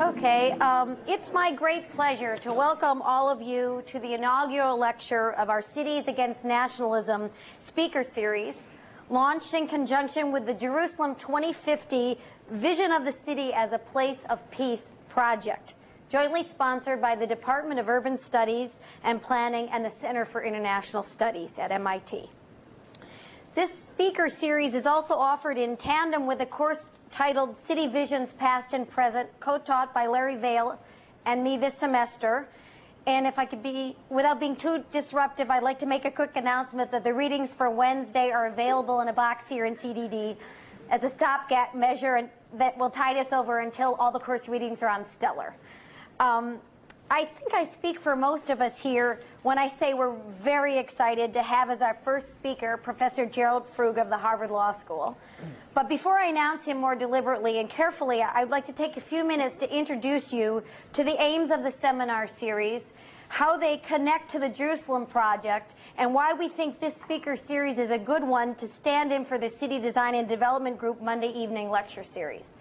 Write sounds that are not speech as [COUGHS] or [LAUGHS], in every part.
Okay, um, it's my great pleasure to welcome all of you to the inaugural lecture of our Cities Against Nationalism speaker series, launched in conjunction with the Jerusalem 2050 Vision of the City as a Place of Peace project, jointly sponsored by the Department of Urban Studies and Planning and the Center for International Studies at MIT. This speaker series is also offered in tandem with a course titled City Visions Past and Present, co-taught by Larry Vale and me this semester. And if I could be, without being too disruptive, I'd like to make a quick announcement that the readings for Wednesday are available in a box here in CDD as a stopgap measure and that will tide us over until all the course readings are on Stellar. Um, I think I speak for most of us here when I say we're very excited to have as our first speaker Professor Gerald Frug of the Harvard Law School. But before I announce him more deliberately and carefully, I'd like to take a few minutes to introduce you to the aims of the seminar series, how they connect to the Jerusalem Project, and why we think this speaker series is a good one to stand in for the City Design and Development Group Monday evening lecture series.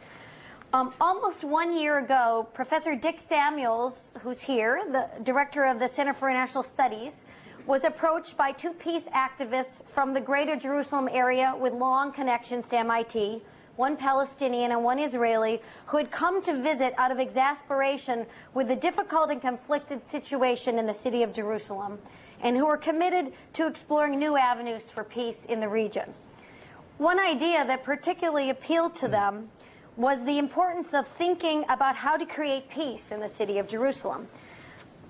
Um, almost one year ago, Professor Dick Samuels, who's here, the director of the Center for International Studies, was approached by two peace activists from the greater Jerusalem area with long connections to MIT, one Palestinian and one Israeli, who had come to visit out of exasperation with the difficult and conflicted situation in the city of Jerusalem, and who were committed to exploring new avenues for peace in the region. One idea that particularly appealed to them was the importance of thinking about how to create peace in the city of Jerusalem.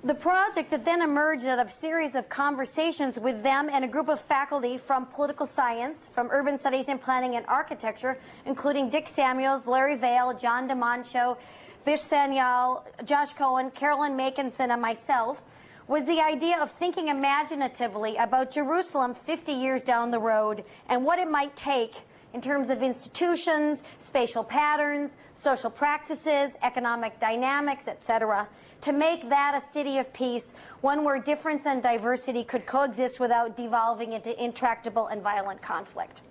The project that then emerged out of a series of conversations with them and a group of faculty from political science, from urban studies and planning and architecture, including Dick Samuels, Larry Vale, John de Monchaux, Bish Sanyal, Josh Cohen, Carolyn Makinson, and myself, was the idea of thinking imaginatively about Jerusalem 50 years down the road and what it might take in terms of institutions, spatial patterns, social practices, economic dynamics, etc., to make that a city of peace, one where difference and diversity could coexist without devolving into intractable and violent conflict.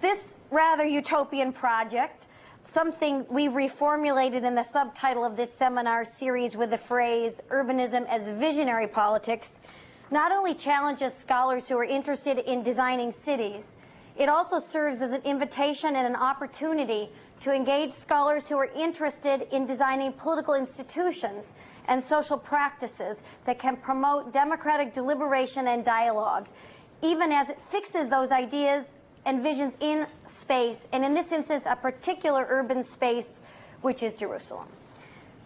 This rather utopian project, something we reformulated in the subtitle of this seminar series with the phrase, Urbanism as Visionary Politics, not only challenges scholars who are interested in designing cities, it also serves as an invitation and an opportunity to engage scholars who are interested in designing political institutions and social practices that can promote democratic deliberation and dialogue, even as it fixes those ideas and visions in space, and in this instance, a particular urban space, which is Jerusalem.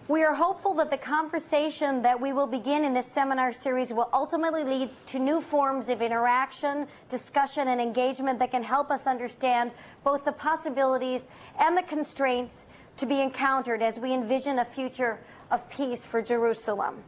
We are hopeful that the conversation that we will begin in this seminar series will ultimately lead to new forms of interaction, discussion, and engagement that can help us understand both the possibilities and the constraints to be encountered as we envision a future of peace for Jerusalem.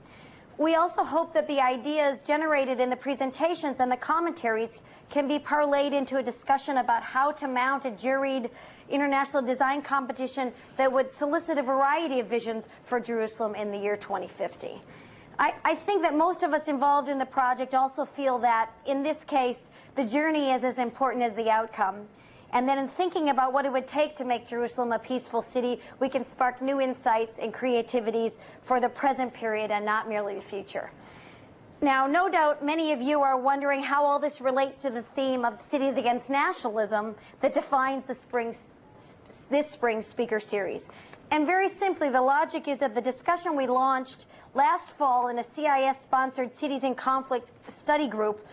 We also hope that the ideas generated in the presentations and the commentaries can be parlayed into a discussion about how to mount a juried international design competition that would solicit a variety of visions for Jerusalem in the year 2050. I, I, think that most of us involved in the project also feel that, in this case, the journey is as important as the outcome. And then in thinking about what it would take to make Jerusalem a peaceful city, we can spark new insights and creativities for the present period and not merely the future. Now, no doubt many of you are wondering how all this relates to the theme of Cities Against Nationalism that defines the spring, this spring speaker series. And very simply, the logic is that the discussion we launched last fall in a CIS-sponsored Cities in Conflict study group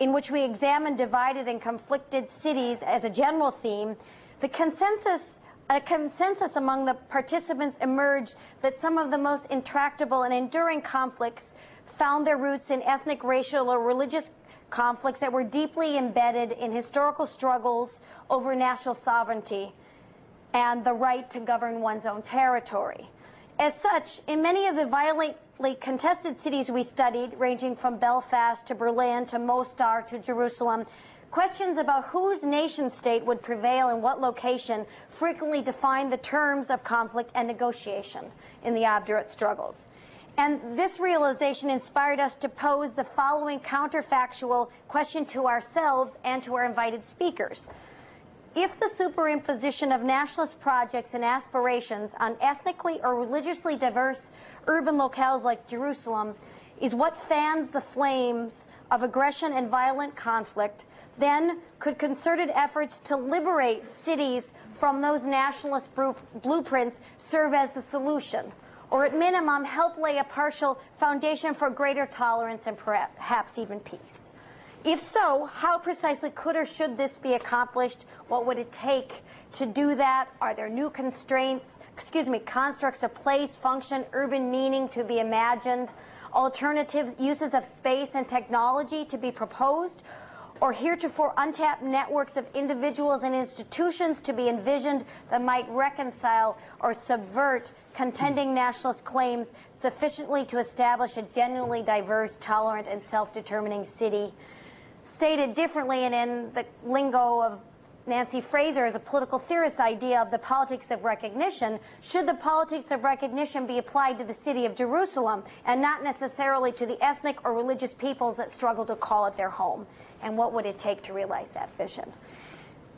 in which we examined divided and conflicted cities as a general theme, the consensus a consensus among the participants emerged that some of the most intractable and enduring conflicts found their roots in ethnic, racial, or religious conflicts that were deeply embedded in historical struggles over national sovereignty and the right to govern one's own territory. As such, in many of the violently contested cities we studied, ranging from Belfast to Berlin to Mostar to Jerusalem, questions about whose nation state would prevail in what location frequently defined the terms of conflict and negotiation in the obdurate struggles. And this realization inspired us to pose the following counterfactual question to ourselves and to our invited speakers. If the superimposition of nationalist projects and aspirations on ethnically or religiously diverse urban locales like Jerusalem is what fans the flames of aggression and violent conflict, then could concerted efforts to liberate cities from those nationalist blueprints serve as the solution? Or at minimum, help lay a partial foundation for greater tolerance and perhaps even peace? If so, how precisely could or should this be accomplished? What would it take to do that? Are there new constraints, excuse me, constructs of place, function, urban meaning to be imagined? Alternative uses of space and technology to be proposed? Or heretofore untapped networks of individuals and institutions to be envisioned that might reconcile or subvert contending nationalist claims sufficiently to establish a genuinely diverse, tolerant, and self-determining city? Stated differently and in the lingo of Nancy Fraser as a political theorist idea of the politics of recognition, should the politics of recognition be applied to the city of Jerusalem and not necessarily to the ethnic or religious peoples that struggle to call it their home? And what would it take to realize that vision?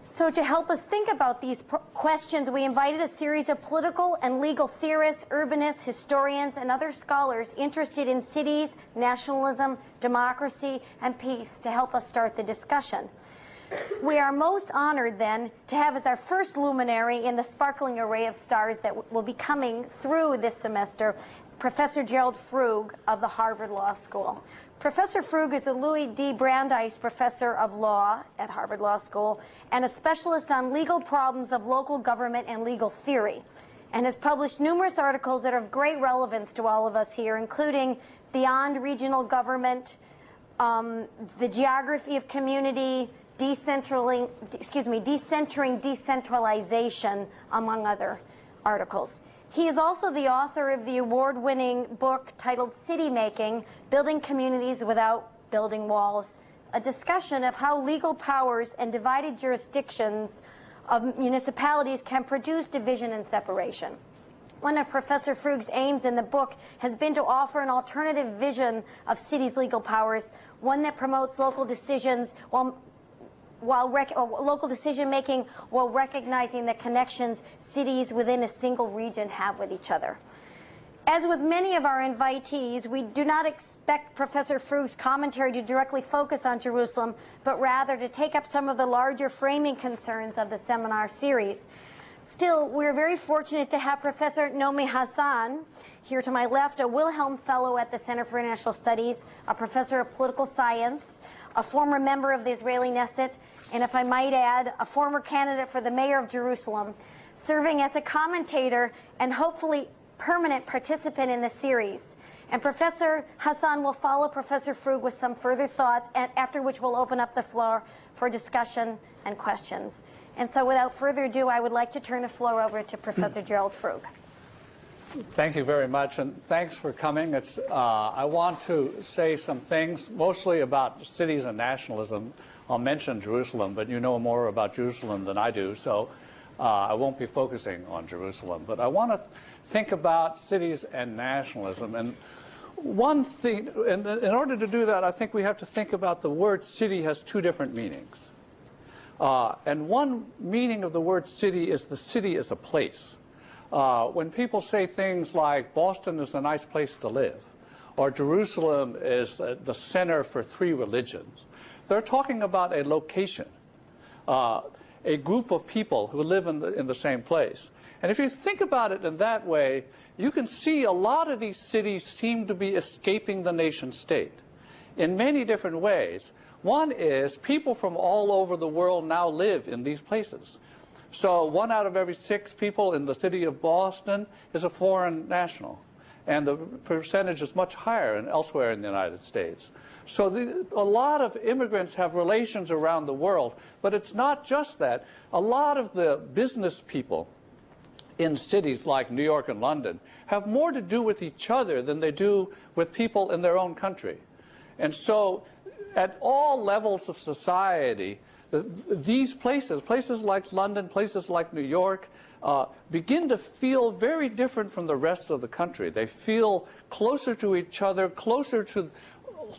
So to help us think about these questions, we invited a series of political and legal theorists, urbanists, historians, and other scholars interested in cities, nationalism, democracy, and peace to help us start the discussion. We are most honored then to have as our first luminary in the sparkling array of stars that will be coming through this semester, Professor Gerald Frug of the Harvard Law School. Professor Frug is a Louis D. Brandeis Professor of Law at Harvard Law School and a specialist on legal problems of local government and legal theory, and has published numerous articles that are of great relevance to all of us here, including Beyond Regional Government, um, The Geography of Community, Decentraling, excuse me, Decentering Decentralization, among other articles. He is also the author of the award-winning book titled City Making, Building Communities Without Building Walls, a discussion of how legal powers and divided jurisdictions of municipalities can produce division and separation. One of Professor Frug's aims in the book has been to offer an alternative vision of cities' legal powers, one that promotes local decisions while while local decision making while recognizing the connections cities within a single region have with each other. As with many of our invitees, we do not expect Professor Frug's commentary to directly focus on Jerusalem, but rather to take up some of the larger framing concerns of the seminar series. Still, we're very fortunate to have Professor Naomi Chazan here to my left, a Wilhelm Fellow at the Center for International Studies, a professor of political science, a former member of the Israeli Knesset, and if I might add, a former candidate for the mayor of Jerusalem, serving as a commentator and hopefully permanent participant in the series. And Professor Chazan will follow Professor Frug with some further thoughts, and after which we'll open up the floor for discussion and questions. And so without further ado, I would like to turn the floor over to Professor Gerald Frug. Thank you very much, and thanks for coming. It's, uh, I want to say some things, mostly about cities and nationalism. I'll mention Jerusalem, but you know more about Jerusalem than I do, so uh, I won't be focusing on Jerusalem. But I want to th think about cities and nationalism. And one thing, in, in, order to do that, I think we have to think about the word city has two different meanings. Uh, and one meaning of the word city is the city is a place. Uh, when people say things like Boston is a nice place to live, or Jerusalem is uh, the center for three religions, they're talking about a location, uh, a group of people who live in the, in the same place. And if you think about it in that way, you can see a lot of these cities seem to be escaping the nation state in many different ways. One is people from all over the world now live in these places. So one out of every six people in the city of Boston is a foreign national. And the percentage is much higher elsewhere in the United States. So the, a lot of immigrants have relations around the world, but it's not just that. A lot of the business people in cities like New York and London have more to do with each other than they do with people in their own country. And so at all levels of society, these places, places like London, places like New York, uh, begin to feel very different from the rest of the country. They feel closer to each other, closer to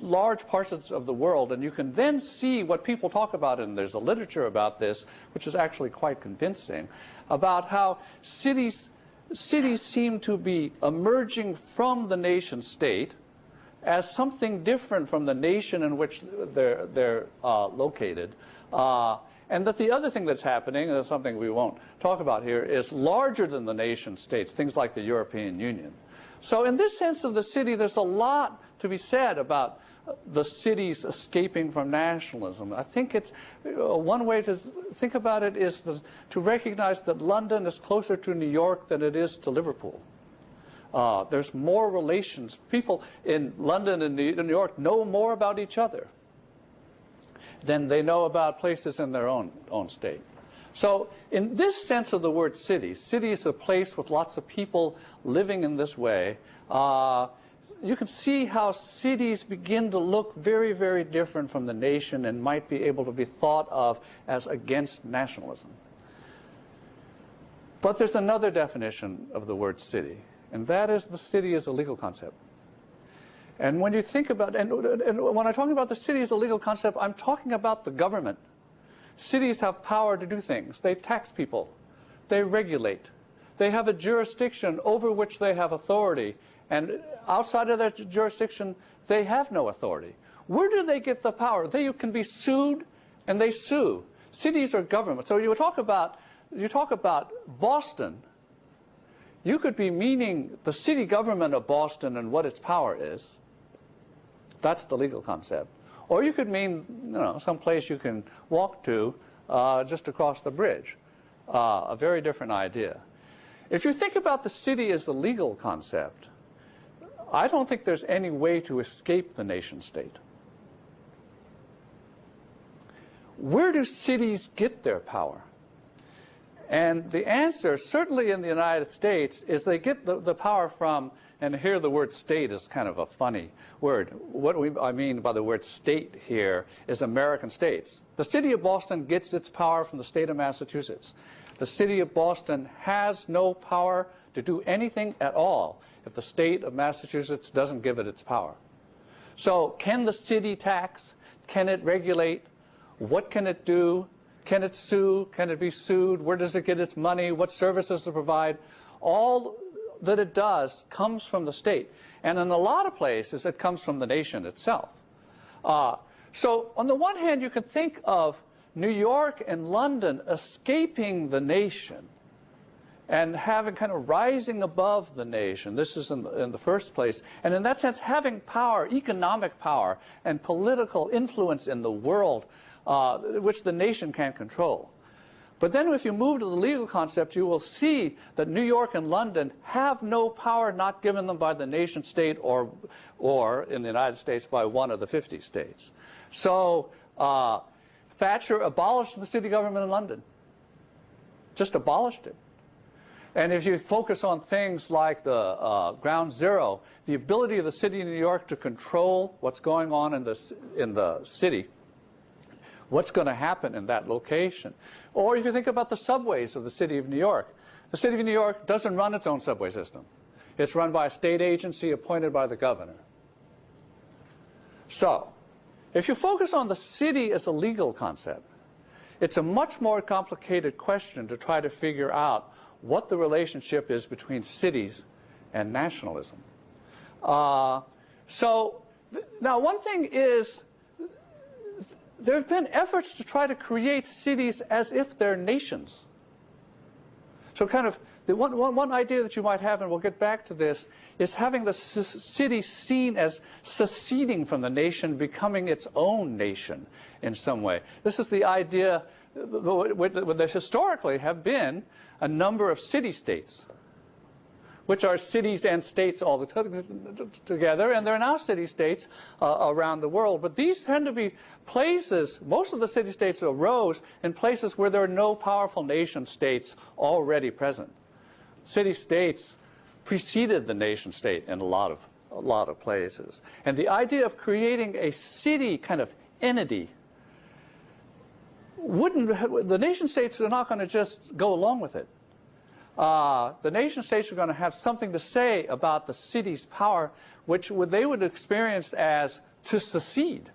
large parts of the world, and you can then see what people talk about, and there's a literature about this, which is actually quite convincing, about how cities, cities seem to be emerging from the nation state as something different from the nation in which they're, they're uh, located. Uh, and that the other thing that's happening, and something we won't talk about here, is larger than the nation states, things like the European Union. So in this sense of the city, there's a lot to be said about the cities escaping from nationalism. I think it's uh, one way to think about it is the, to recognize that London is closer to New York than it is to Liverpool. Uh, there's more relations. People in London and New York know more about each other than they know about places in their own, own state. So in this sense of the word city, city is a place with lots of people living in this way. Uh, you can see how cities begin to look very, very different from the nation and might be able to be thought of as against nationalism. But there's another definition of the word city, and that is the city is a legal concept. And when you think about, and, and when I'm talking about the city as a legal concept, I'm talking about the government. Cities have power to do things. They tax people. They regulate. They have a jurisdiction over which they have authority. And outside of that jurisdiction, they have no authority. Where do they get the power? They can be sued, and they sue. Cities are government. So you talk about, you talk about Boston. You could be meaning the city government of Boston and what its power is. That's the legal concept. Or you could mean, you know, some place you can walk to uh, just across the bridge. Uh, a very different idea. If you think about the city as the legal concept, I don't think there's any way to escape the nation state. Where do cities get their power? And the answer, certainly in the United States, is they get the, the power from and here the word state is kind of a funny word. What we, I mean by the word state here is American states. The city of Boston gets its power from the state of Massachusetts. The city of Boston has no power to do anything at all if the state of Massachusetts doesn't give it its power. So can the city tax? Can it regulate? What can it do? Can it sue? Can it be sued? Where does it get its money? What services it provide? All that it does comes from the state. And in a lot of places, it comes from the nation itself. Uh, so on the one hand, you can think of New York and London escaping the nation and having kind of rising above the nation. This is in the, in the, first place. And in that sense, having power, economic power, and political influence in the world, uh, which the nation can't control. But then if you move to the legal concept, you will see that New York and London have no power not given them by the nation state or, or in the United States by one of the 50 states. So uh, Thatcher abolished the city government in London. Just abolished it. And if you focus on things like the uh, ground zero, the ability of the city of New York to control what's going on in the, in the city, what's going to happen in that location. Or if you think about the subways of the city of New York, the city of New York doesn't run its own subway system. It's run by a state agency appointed by the governor. So, if you focus on the city as a legal concept, it's a much more complicated question to try to figure out what the relationship is between cities and nationalism. Uh, so, now one thing is there have been efforts to try to create cities as if they're nations. So kind of the one, one, one idea that you might have, and we'll get back to this, is having the city seen as seceding from the nation, becoming its own nation in some way. This is the idea, there historically have been a number of city-states which are cities and states all the together, and there are now city-states uh, around the world. But these tend to be places, most of the city-states arose in places where there are no powerful nation-states already present. City-states preceded the nation-state in a lot of a lot of places. And the idea of creating a city kind of entity wouldn't, the nation states are not going to just go along with it uh, the nation states are going to have something to say about the city's power, which would, they would experience as to secede,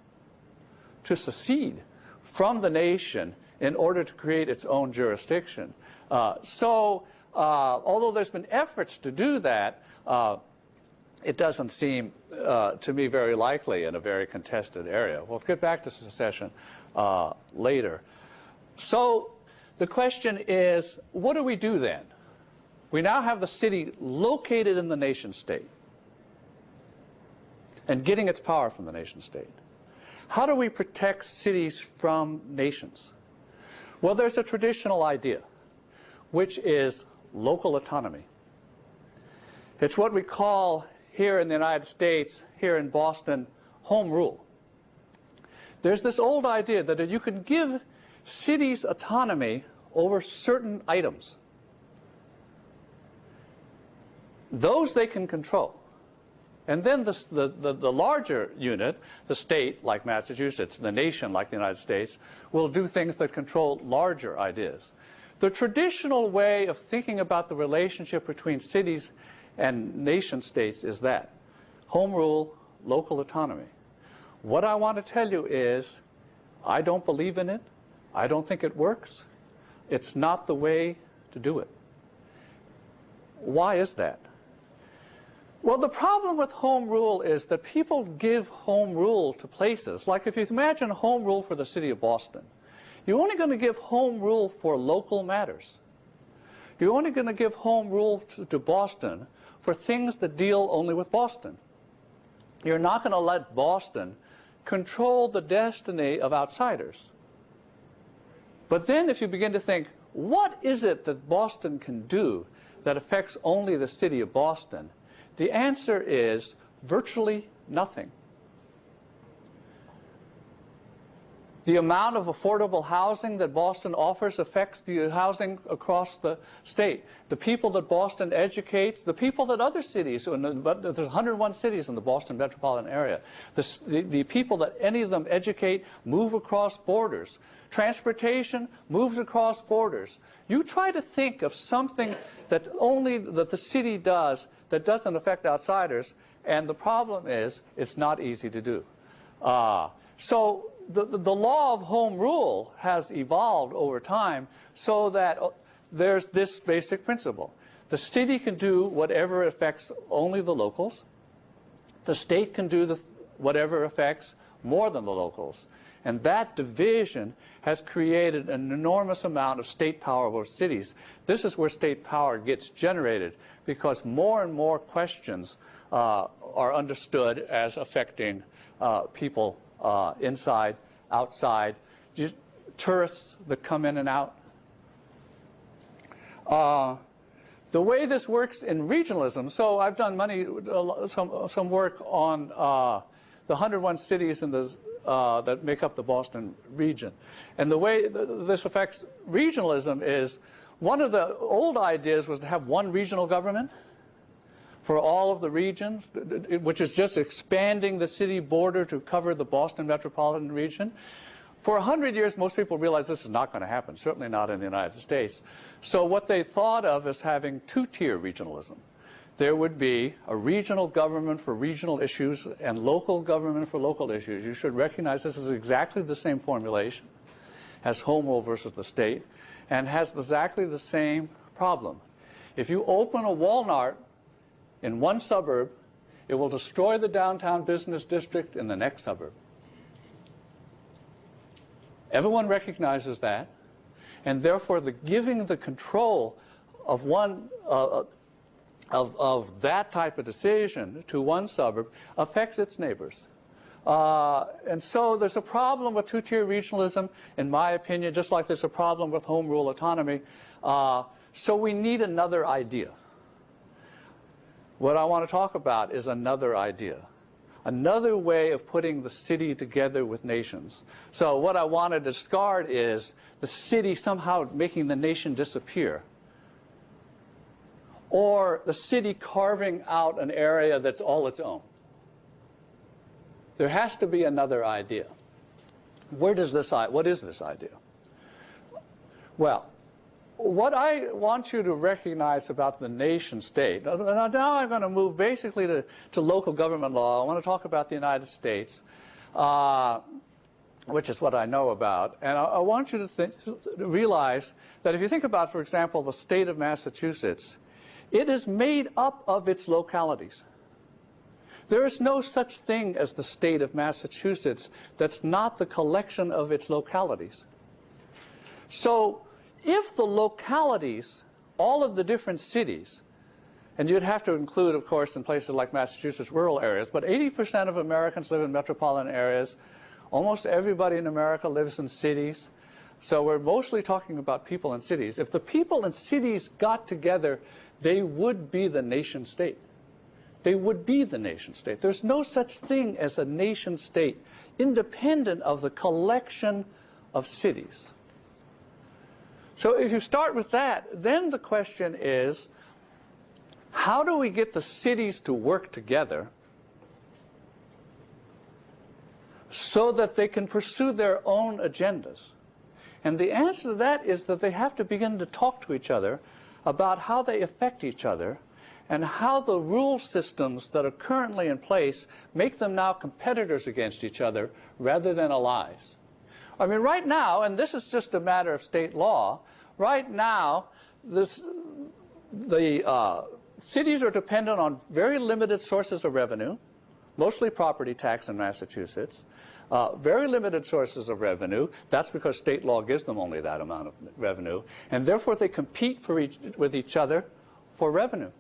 to secede from the nation in order to create its own jurisdiction. Uh, so, uh, although there's been efforts to do that, uh, it doesn't seem uh, to me very likely in a very contested area. We'll get back to secession uh, later. So the question is, what do we do then? We now have the city located in the nation state and getting its power from the nation state. How do we protect cities from nations? Well, there's a traditional idea, which is local autonomy. It's what we call here in the United States, here in Boston, home rule. There's this old idea that you can give cities autonomy over certain items. Those they can control. And then the, the, the, larger unit, the state, like Massachusetts, the nation, like the United States, will do things that control larger ideas. The traditional way of thinking about the relationship between cities and nation states is that home rule, local autonomy. What I want to tell you is I don't believe in it. I don't think it works. It's not the way to do it. Why is that? Well, the problem with home rule is that people give home rule to places. Like if you imagine home rule for the city of Boston, you're only going to give home rule for local matters. You're only going to give home rule to, to Boston for things that deal only with Boston. You're not going to let Boston control the destiny of outsiders. But then if you begin to think, what is it that Boston can do that affects only the city of Boston? The answer is virtually nothing. The amount of affordable housing that Boston offers affects the housing across the state. The people that Boston educates, the people that other cities, but there's 101 cities in the Boston metropolitan area, the, the, the people that any of them educate move across borders. Transportation moves across borders. You try to think of something that only that the city does that doesn't affect outsiders, and the problem is it's not easy to do. Uh, so the, the, law of home rule has evolved over time so that uh, there's this basic principle. The city can do whatever affects only the locals. The state can do the, whatever affects more than the locals. And that division has created an enormous amount of state power over cities. This is where state power gets generated because more and more questions uh, are understood as affecting uh, people uh, inside, outside, tourists that come in and out. Uh, the way this works in regionalism, so I've done many, some, some work on uh, the 101 cities in the, uh, that make up the Boston region. And the way th this affects regionalism is one of the old ideas was to have one regional government for all of the regions, which is just expanding the city border to cover the Boston metropolitan region. For 100 years, most people realized this is not going to happen, certainly not in the United States. So what they thought of as having two-tier regionalism. There would be a regional government for regional issues and local government for local issues. You should recognize this is exactly the same formulation as home rule versus the state and has exactly the same problem. If you open a Walmart in one suburb, it will destroy the downtown business district in the next suburb. Everyone recognizes that, and therefore the giving the control of one uh, of, of that type of decision to one suburb affects its neighbors. Uh, and so there's a problem with two-tier regionalism, in my opinion, just like there's a problem with home rule autonomy. Uh, so we need another idea. What I want to talk about is another idea, another way of putting the city together with nations. So what I want to discard is the city somehow making the nation disappear or the city carving out an area that's all its own. There has to be another idea. Where does this, what is this idea? Well, what I want you to recognize about the nation state, now I'm going to move basically to, to local government law. I want to talk about the United States, uh, which is what I know about. And I, I want you to, think, to realize that if you think about, for example, the state of Massachusetts, it is made up of its localities. There is no such thing as the state of Massachusetts that's not the collection of its localities. So if the localities, all of the different cities, and you'd have to include, of course, in places like Massachusetts, rural areas, but 80% of Americans live in metropolitan areas. Almost everybody in America lives in cities. So we're mostly talking about people in cities. If the people in cities got together, they would be the nation state. They would be the nation state. There's no such thing as a nation state independent of the collection of cities. So if you start with that, then the question is, how do we get the cities to work together so that they can pursue their own agendas? And the answer to that is that they have to begin to talk to each other about how they affect each other and how the rule systems that are currently in place make them now competitors against each other rather than allies. I mean, right now, and this is just a matter of state law, right now, this, the uh, cities are dependent on very limited sources of revenue, mostly property tax in Massachusetts, uh, very limited sources of revenue. That's because state law gives them only that amount of revenue. And therefore, they compete for each, with each other for revenue.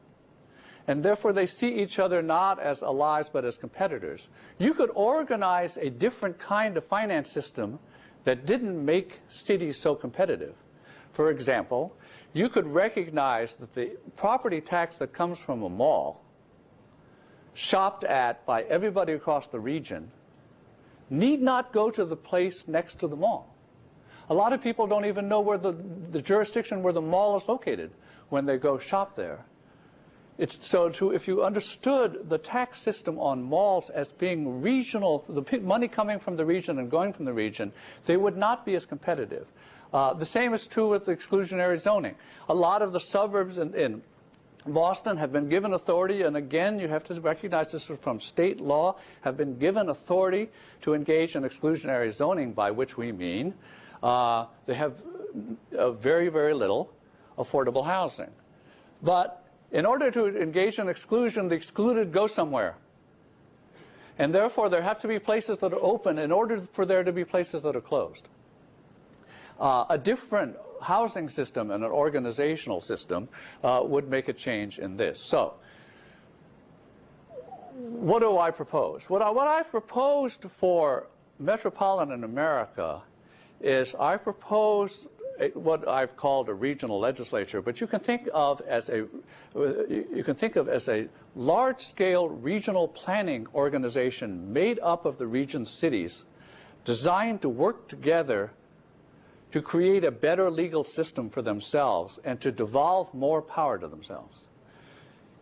And therefore, they see each other not as allies, but as competitors. You could organize a different kind of finance system that didn't make cities so competitive. For example, you could recognize that the property tax that comes from a mall, shopped at by everybody across the region, need not go to the place next to the mall. A lot of people don't even know where the, the jurisdiction where the mall is located when they go shop there. It's so to, if you understood the tax system on malls as being regional, the money coming from the region and going from the region, they would not be as competitive. Uh, the same is true with exclusionary zoning. A lot of the suburbs in, in Boston have been given authority, and again, you have to recognize this is from state law, have been given authority to engage in exclusionary zoning, by which we mean uh, they have uh, very, very little affordable housing. But in order to engage in exclusion, the excluded go somewhere. And therefore, there have to be places that are open in order for there to be places that are closed. Uh, a different housing system and an organizational system uh, would make a change in this. So, what do I propose? What, I, what I've proposed for metropolitan America is I propose what I've called a regional legislature, but you can think of as a you can think of as a large-scale regional planning organization made up of the region's cities, designed to work together to create a better legal system for themselves and to devolve more power to themselves.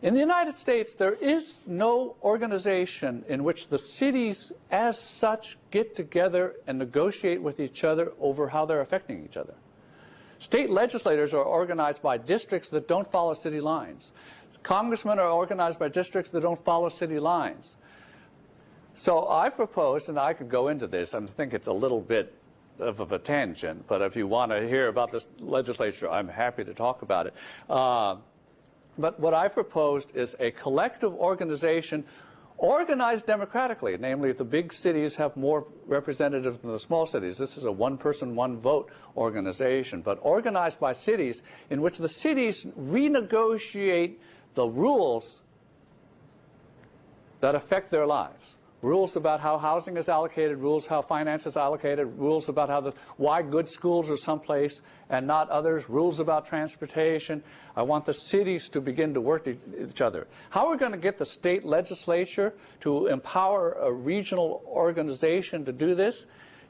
In the United States, there is no organization in which the cities as such get together and negotiate with each other over how they're affecting each other. State legislators are organized by districts that don't follow city lines. Congressmen are organized by districts that don't follow city lines. So I've proposed, and I could go into this, I think it's a little bit of, of a tangent, but if you want to hear about this legislature, I'm happy to talk about it. Uh, but what I've proposed is a collective organization organized democratically, namely the big cities have more representatives than the small cities. This is a one-person, one-vote organization, but organized by cities in which the cities renegotiate the rules that affect their lives rules about how housing is allocated, rules how finance is allocated, rules about how the, why good schools are someplace and not others, rules about transportation. I want the cities to begin to work each other. How are we going to get the state legislature to empower a regional organization to do this?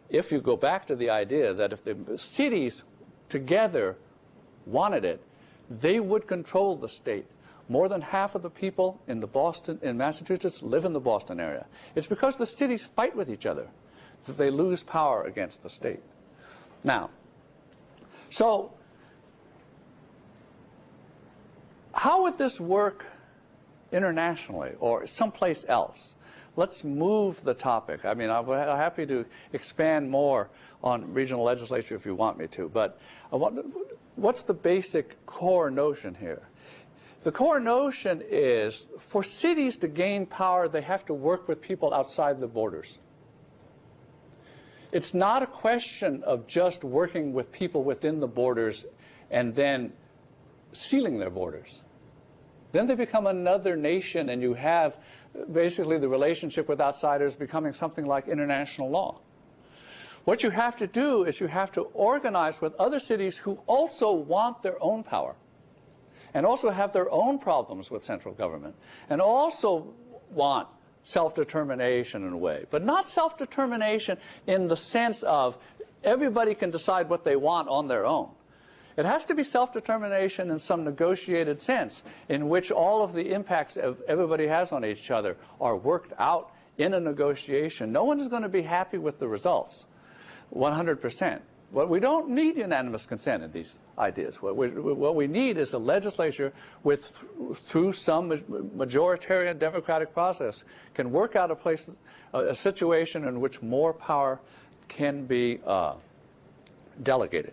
If you go back to the idea that if the cities together wanted it, they would control the state. More than half of the people in the Boston, in Massachusetts, live in the Boston area. It's because the cities fight with each other that they lose power against the state. Now, so how would this work internationally or someplace else? Let's move the topic. I mean, I'm happy to expand more on regional legislature if you want me to, but want, what's the basic core notion here? The core notion is for cities to gain power, they have to work with people outside the borders. It's not a question of just working with people within the borders and then sealing their borders. Then they become another nation and you have basically the relationship with outsiders becoming something like international law. What you have to do is you have to organize with other cities who also want their own power and also have their own problems with central government and also want self-determination in a way, but not self-determination in the sense of everybody can decide what they want on their own. It has to be self-determination in some negotiated sense in which all of the impacts of everybody has on each other are worked out in a negotiation. No one is going to be happy with the results, 100%. What we don't need unanimous consent in these ideas. What we, what we need is a legislature with, through some majoritarian democratic process, can work out a place, a, a situation in which more power can be uh, delegated.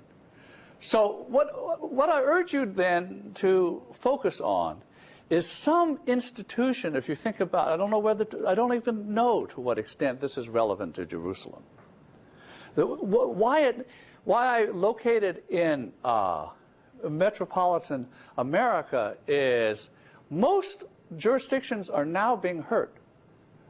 So what, what I urge you then to focus on is some institution, if you think about I don't know whether, to, I don't even know to what extent this is relevant to Jerusalem. The, why, it, why I located in uh, metropolitan America is most jurisdictions are now being hurt.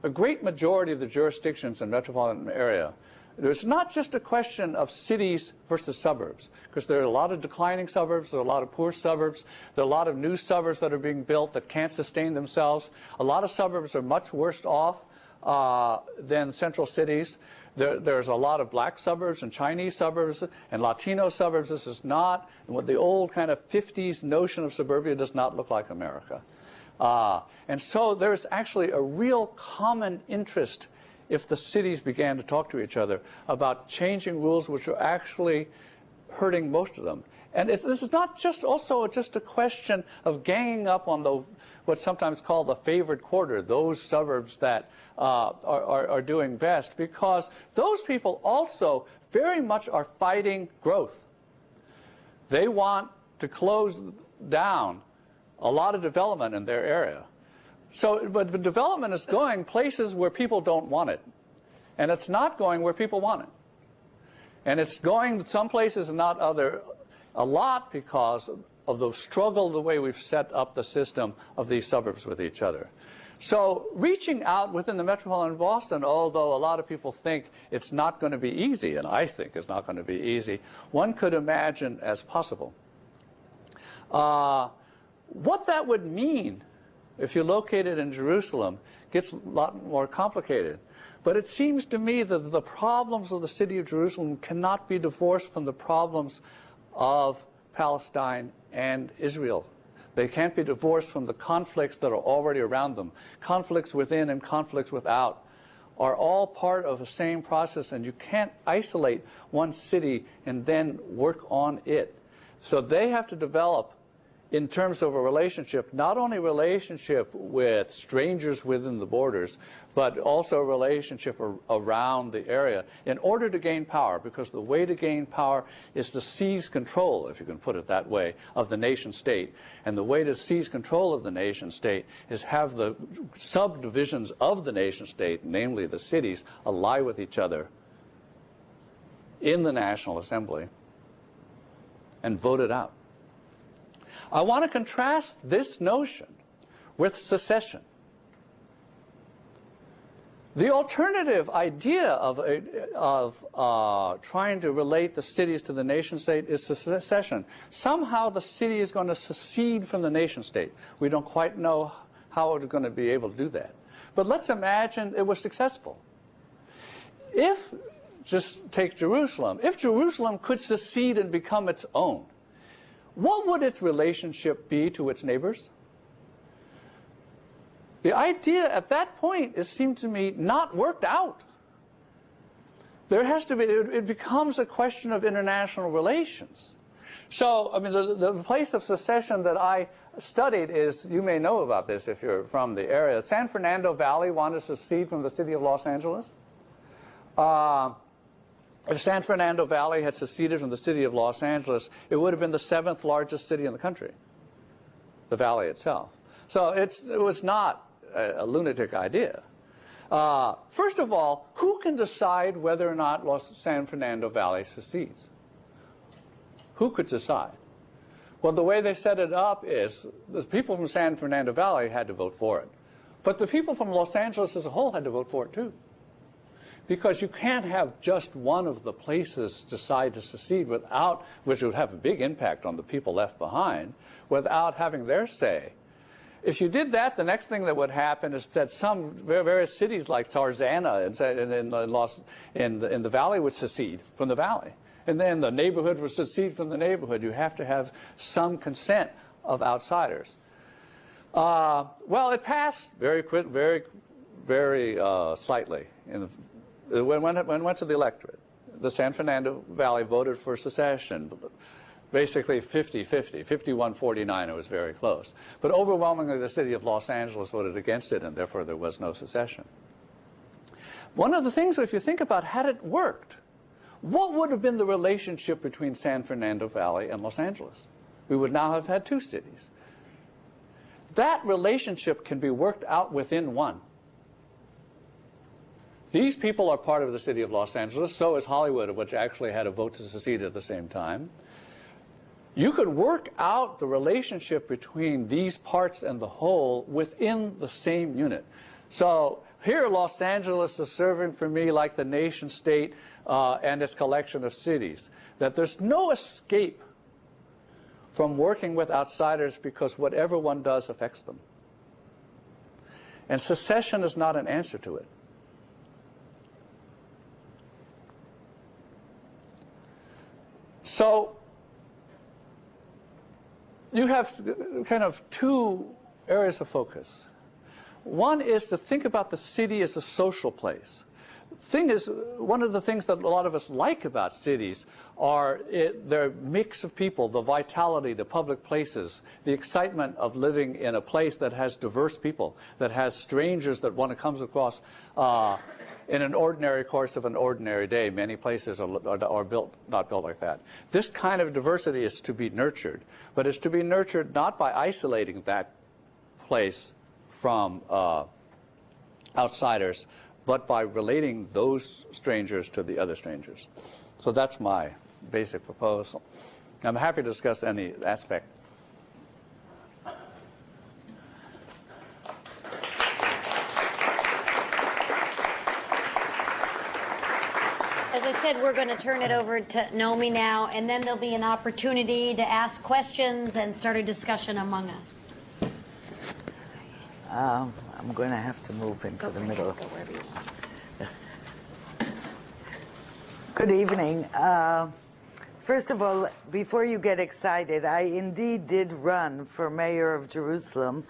A great majority of the jurisdictions in metropolitan area it's not just a question of cities versus suburbs, because there are a lot of declining suburbs, there are a lot of poor suburbs, there are a lot of new suburbs that are being built that can't sustain themselves. A lot of suburbs are much worse off uh, than central cities. There, there's a lot of black suburbs and Chinese suburbs and Latino suburbs. This is not, what the old kind of 50s notion of suburbia does not look like America. Uh, and so there's actually a real common interest if the cities began to talk to each other about changing rules which are actually hurting most of them. And this is not just also just a question of ganging up on the what's sometimes called the favored quarter, those suburbs that uh, are, are, are doing best, because those people also very much are fighting growth. They want to close down a lot of development in their area. So, but the development is going places where people don't want it. And it's not going where people want it. And it's going some places and not other, a lot because of the struggle, the way we've set up the system of these suburbs with each other. So reaching out within the metropolitan Boston, although a lot of people think it's not going to be easy, and I think it's not going to be easy, one could imagine as possible. Uh, what that would mean if you're located in Jerusalem gets a lot more complicated. But it seems to me that the problems of the city of Jerusalem cannot be divorced from the problems of Palestine and Israel. They can't be divorced from the conflicts that are already around them. Conflicts within and conflicts without are all part of the same process, and you can't isolate one city and then work on it. So they have to develop in terms of a relationship, not only relationship with strangers within the borders, but also a relationship ar around the area in order to gain power, because the way to gain power is to seize control, if you can put it that way, of the nation state. And the way to seize control of the nation state is have the subdivisions of the nation state, namely the cities, ally with each other in the National Assembly and vote it out. I want to contrast this notion with secession. The alternative idea of, of uh, trying to relate the cities to the nation state is secession. Somehow the city is going to secede from the nation state. We don't quite know how it's going to be able to do that. But let's imagine it was successful. If, just take Jerusalem, if Jerusalem could secede and become its own, what would its relationship be to its neighbors? The idea at that point, it seemed to me, not worked out. There has to be, it becomes a question of international relations. So, I mean, the, the place of secession that I studied is, you may know about this if you're from the area, San Fernando Valley wanted to secede from the city of Los Angeles. Uh, if San Fernando Valley had seceded from the city of Los Angeles, it would have been the seventh largest city in the country, the valley itself. So it was not a, a lunatic idea. Uh, first of all, who can decide whether or not Los San Fernando Valley secedes? Who could decide? Well, the way they set it up is the people from San Fernando Valley had to vote for it. But the people from Los Angeles as a whole had to vote for it too. Because you can't have just one of the places decide to secede without, which would have a big impact on the people left behind, without having their say. If you did that, the next thing that would happen is that some various cities like Tarzana in, in, in, in the valley would secede from the valley. And then the neighborhood would secede from the neighborhood. You have to have some consent of outsiders. Uh, well, it passed very, very, very uh, slightly in the, Uh, when, when, when went to the electorate. The San Fernando Valley voted for secession basically 50-50, 51-49, it was very close. But overwhelmingly, the city of Los Angeles voted against it, and therefore there was no secession. One of the things, if you think about had it worked, what would have been the relationship between San Fernando Valley and Los Angeles? We would now have had two cities. That relationship can be worked out within one. These people are part of the city of Los Angeles, so is Hollywood, which actually had a vote to secede at the same time. You could work out the relationship between these parts and the whole within the same unit. So here Los Angeles is serving for me like the nation state uh, and its collection of cities. That there's no escape from working with outsiders because whatever one does affects them. And secession is not an answer to it. So you have kind of two areas of focus. One is to think about the city as a social place. Thing is, one of the things that a lot of us like about cities are it, their mix of people, the vitality, the public places, the excitement of living in a place that has diverse people, that has strangers that one comes across. Uh, in an ordinary course of an ordinary day. Many places are, are, are, built, not built like that. This kind of diversity is to be nurtured, but it's to be nurtured not by isolating that place from uh, outsiders, but by relating those strangers to the other strangers. So that's my basic proposal. I'm happy to discuss any aspect said, we're going to turn it over to Naomi now, and then there'll be an opportunity to ask questions and start a discussion among us. Um, I'm going to have to move into Go the middle. Go wherever you want. [LAUGHS] Good evening. Uh, first of all, before you get excited, I indeed did run for mayor of Jerusalem.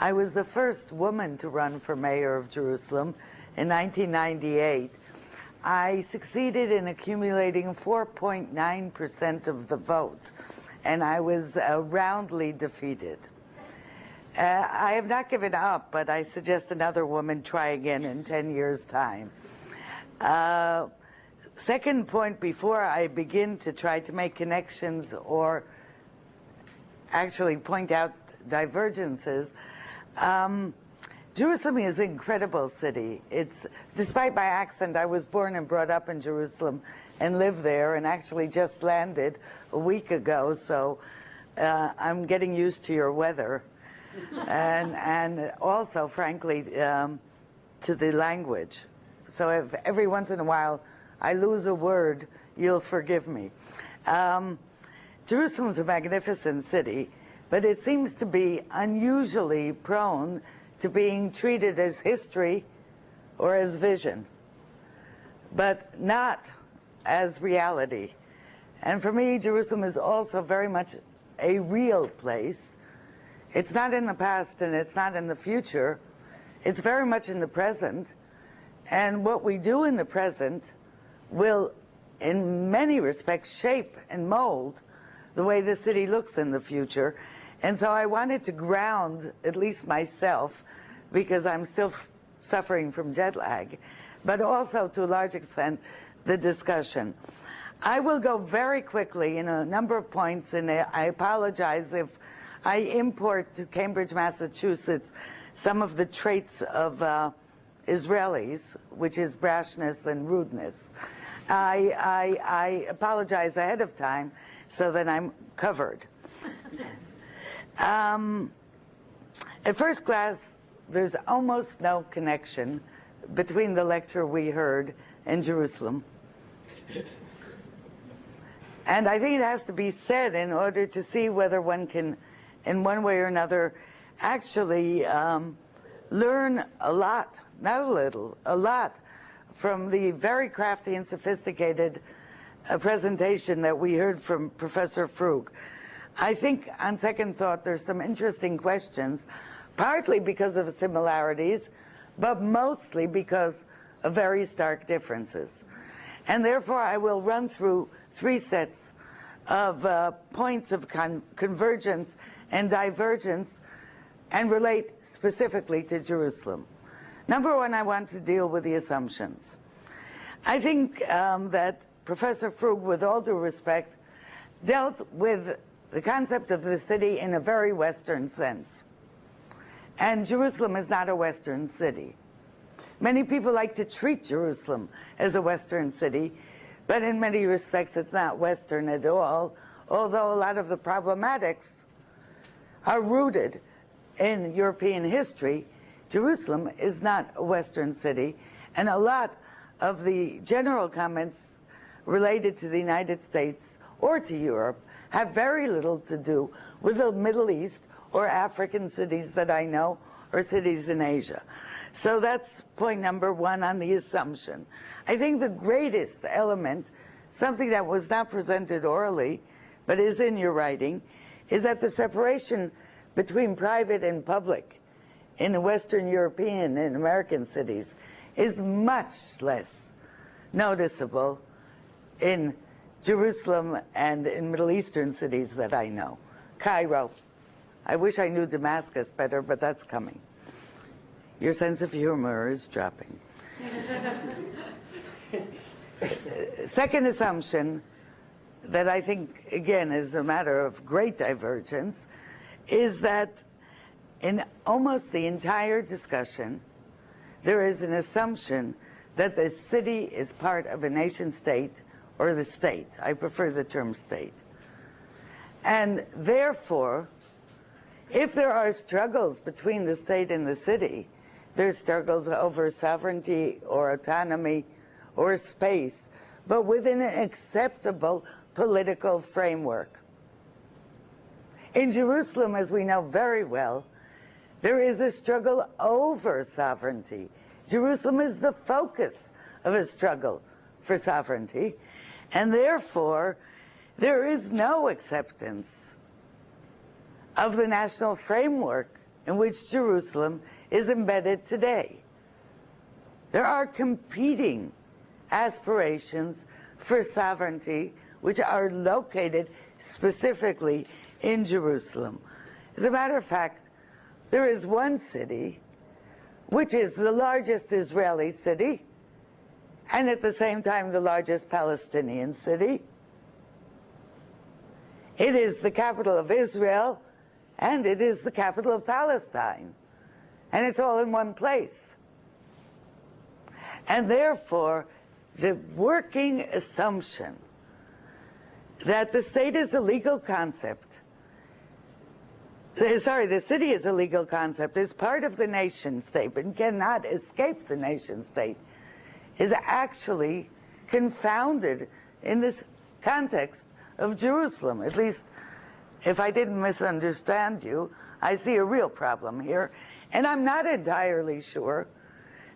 I was the first woman to run for mayor of Jerusalem in 1998. I succeeded in accumulating 4.9% of the vote, and I was uh, roundly defeated. Uh, I have not given up, but I suggest another woman try again in 10 years' time. Uh, second point, before I begin to try to make connections or actually point out divergences, um, Jerusalem is an incredible city. It's, despite my accent, I was born and brought up in Jerusalem and live there and actually just landed a week ago, so uh, I'm getting used to your weather. [LAUGHS] and, and also, frankly, um, to the language. So if every once in a while I lose a word, you'll forgive me. Um, Jerusalem's a magnificent city, but it seems to be unusually prone to being treated as history or as vision, but not as reality. And for me, Jerusalem is also very much a real place. It's not in the past and it's not in the future. It's very much in the present. And what we do in the present will, in many respects, shape and mold the way the city looks in the future. And so I wanted to ground at least myself because I'm still suffering from jet lag, but also to a large extent the discussion. I will go very quickly in a number of points, and I apologize if I import to Cambridge, Massachusetts, some of the traits of uh, Israelis, which is brashness and rudeness. I, I, I apologize ahead of time so that I'm covered. Um, at first glance, there's almost no connection between the lecture we heard and Jerusalem. And I think it has to be said in order to see whether one can, in one way or another, actually um, learn a lot, not a little, a lot, from the very crafty and sophisticated uh, presentation that we heard from Professor Frug. I think, on second thought, there's some interesting questions, partly because of similarities, but mostly because of very stark differences. And therefore, I will run through three sets of uh, points of con convergence and divergence and relate specifically to Jerusalem. Number one, I want to deal with the assumptions. I think um, that Professor Frug, with all due respect, dealt with the concept of the city in a very Western sense. And Jerusalem is not a Western city. Many people like to treat Jerusalem as a Western city, but in many respects it's not Western at all, although a lot of the problematics are rooted in European history. Jerusalem is not a Western city, and a lot of the general comments related to the United States or to Europe have very little to do with the Middle East or African cities that I know or cities in Asia. So that's point number one on the assumption. I think the greatest element, something that was not presented orally, but is in your writing, is that the separation between private and public in Western European and American cities is much less noticeable in Jerusalem and in Middle Eastern cities that I know. Cairo. I wish I knew Damascus better, but that's coming. Your sense of humor is dropping. [LAUGHS] Second assumption that I think, again, is a matter of great divergence, is that in almost the entire discussion, there is an assumption that the city is part of a nation state or the state. I prefer the term state. And therefore, if there are struggles between the state and the city, there's struggles over sovereignty or autonomy or space, but within an acceptable political framework. In Jerusalem, as we know very well, there is a struggle over sovereignty. Jerusalem is the focus of a struggle for sovereignty, and therefore, there is no acceptance of the national framework in which Jerusalem is embedded today. There are competing aspirations for sovereignty which are located specifically in Jerusalem. As a matter of fact, there is one city which is the largest Israeli city and at the same time the largest Palestinian city. It is the capital of Israel and it is the capital of Palestine and it's all in one place. And therefore, the working assumption that the state is a legal concept, sorry, the city is a legal concept, is part of the nation state, but cannot escape the nation state, is actually confounded in this context of Jerusalem. At least, if I didn't misunderstand you, I see a real problem here. And I'm not entirely sure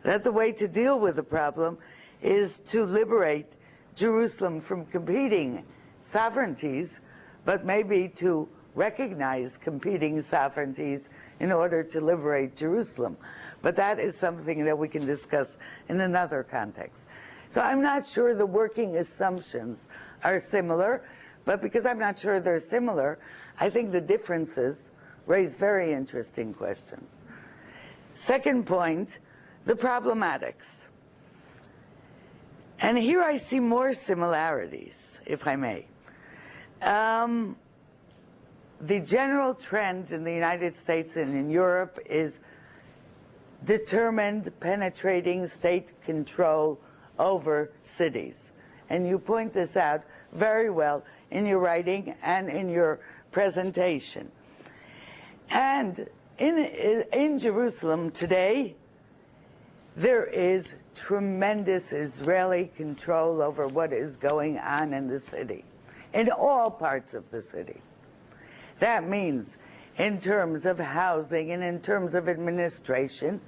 that the way to deal with the problem is to liberate Jerusalem from competing sovereignties, but maybe to recognize competing sovereignties in order to liberate Jerusalem. But that is something that we can discuss in another context. So I'm not sure the working assumptions are similar, but because I'm not sure they're similar, I think the differences raise very interesting questions. Second point, the problematics. And here I see more similarities, if I may. Um, the general trend in the United States and in Europe is determined penetrating state control over cities. And you point this out very well in your writing and in your presentation. And in, in Jerusalem today, there is tremendous Israeli control over what is going on in the city, in all parts of the city. That means in terms of housing and in terms of administration,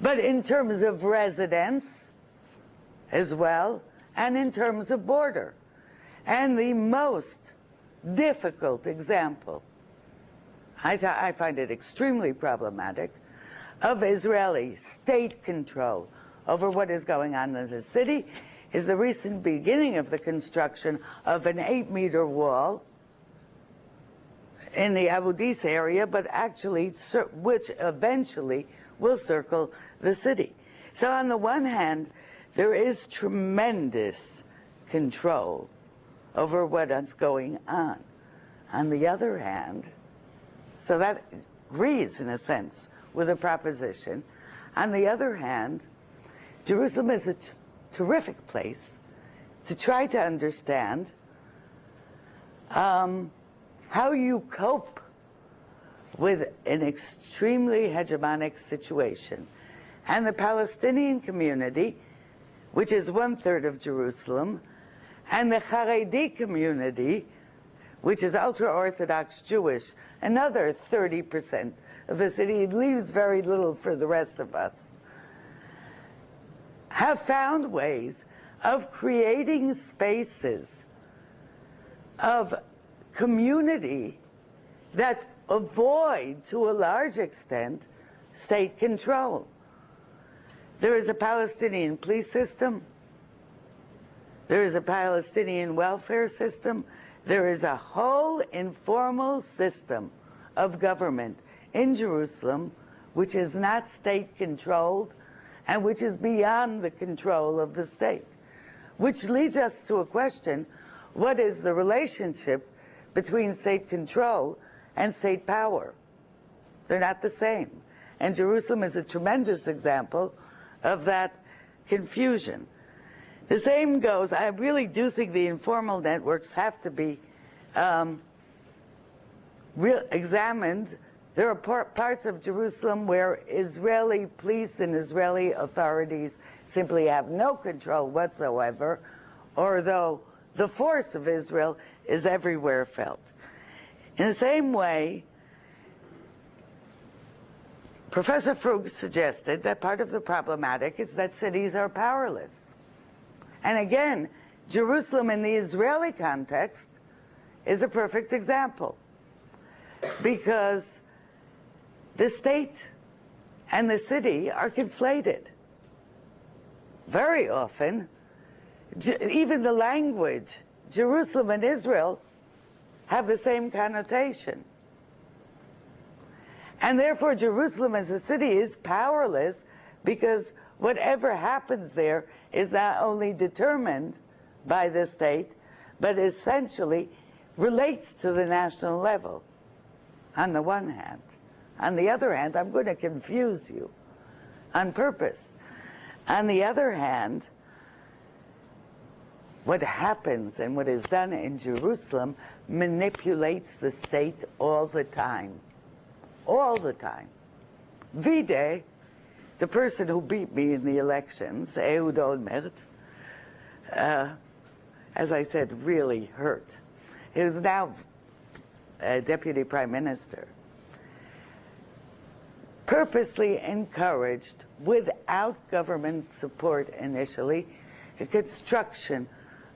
but in terms of residents as well, and in terms of border. And the most difficult example, I, I find it extremely problematic, of Israeli state control over what is going on in the city is the recent beginning of the construction of an eight meter wall in the Abu Dis area, but actually, which eventually will circle the city. So on the one hand, there is tremendous control over what is going on. On the other hand, so that agrees in a sense with the proposition. On the other hand, Jerusalem is a terrific place to try to understand um, how you cope with an extremely hegemonic situation. And the Palestinian community, which is one third of Jerusalem, and the Haredi community, which is ultra-Orthodox Jewish, another 30% of the city. It leaves very little for the rest of us. Have found ways of creating spaces of community that avoid, to a large extent, state control. There is a Palestinian police system. There is a Palestinian welfare system. There is a whole informal system of government in Jerusalem which is not state controlled and which is beyond the control of the state. Which leads us to a question, what is the relationship between state control and state power. They're not the same. And Jerusalem is a tremendous example of that confusion. The same goes, I really do think the informal networks have to be um, examined. There are par parts of Jerusalem where Israeli police and Israeli authorities simply have no control whatsoever, although the force of Israel is everywhere felt. In the same way, Professor Frug suggested that part of the problematic is that cities are powerless. And again, Jerusalem in the Israeli context is a perfect example because the state and the city are conflated. Very often, even the language, Jerusalem and Israel, have the same connotation. And therefore, Jerusalem as a city is powerless because whatever happens there is not only determined by the state, but essentially relates to the national level, on the one hand. On the other hand, I'm going to confuse you on purpose. On the other hand, what happens and what is done in Jerusalem manipulates the state all the time. All the time. Vide, the person who beat me in the elections, Ehud Olmert, uh, as I said, really hurt. He is now a deputy prime minister. Purposely encouraged, without government support initially, the construction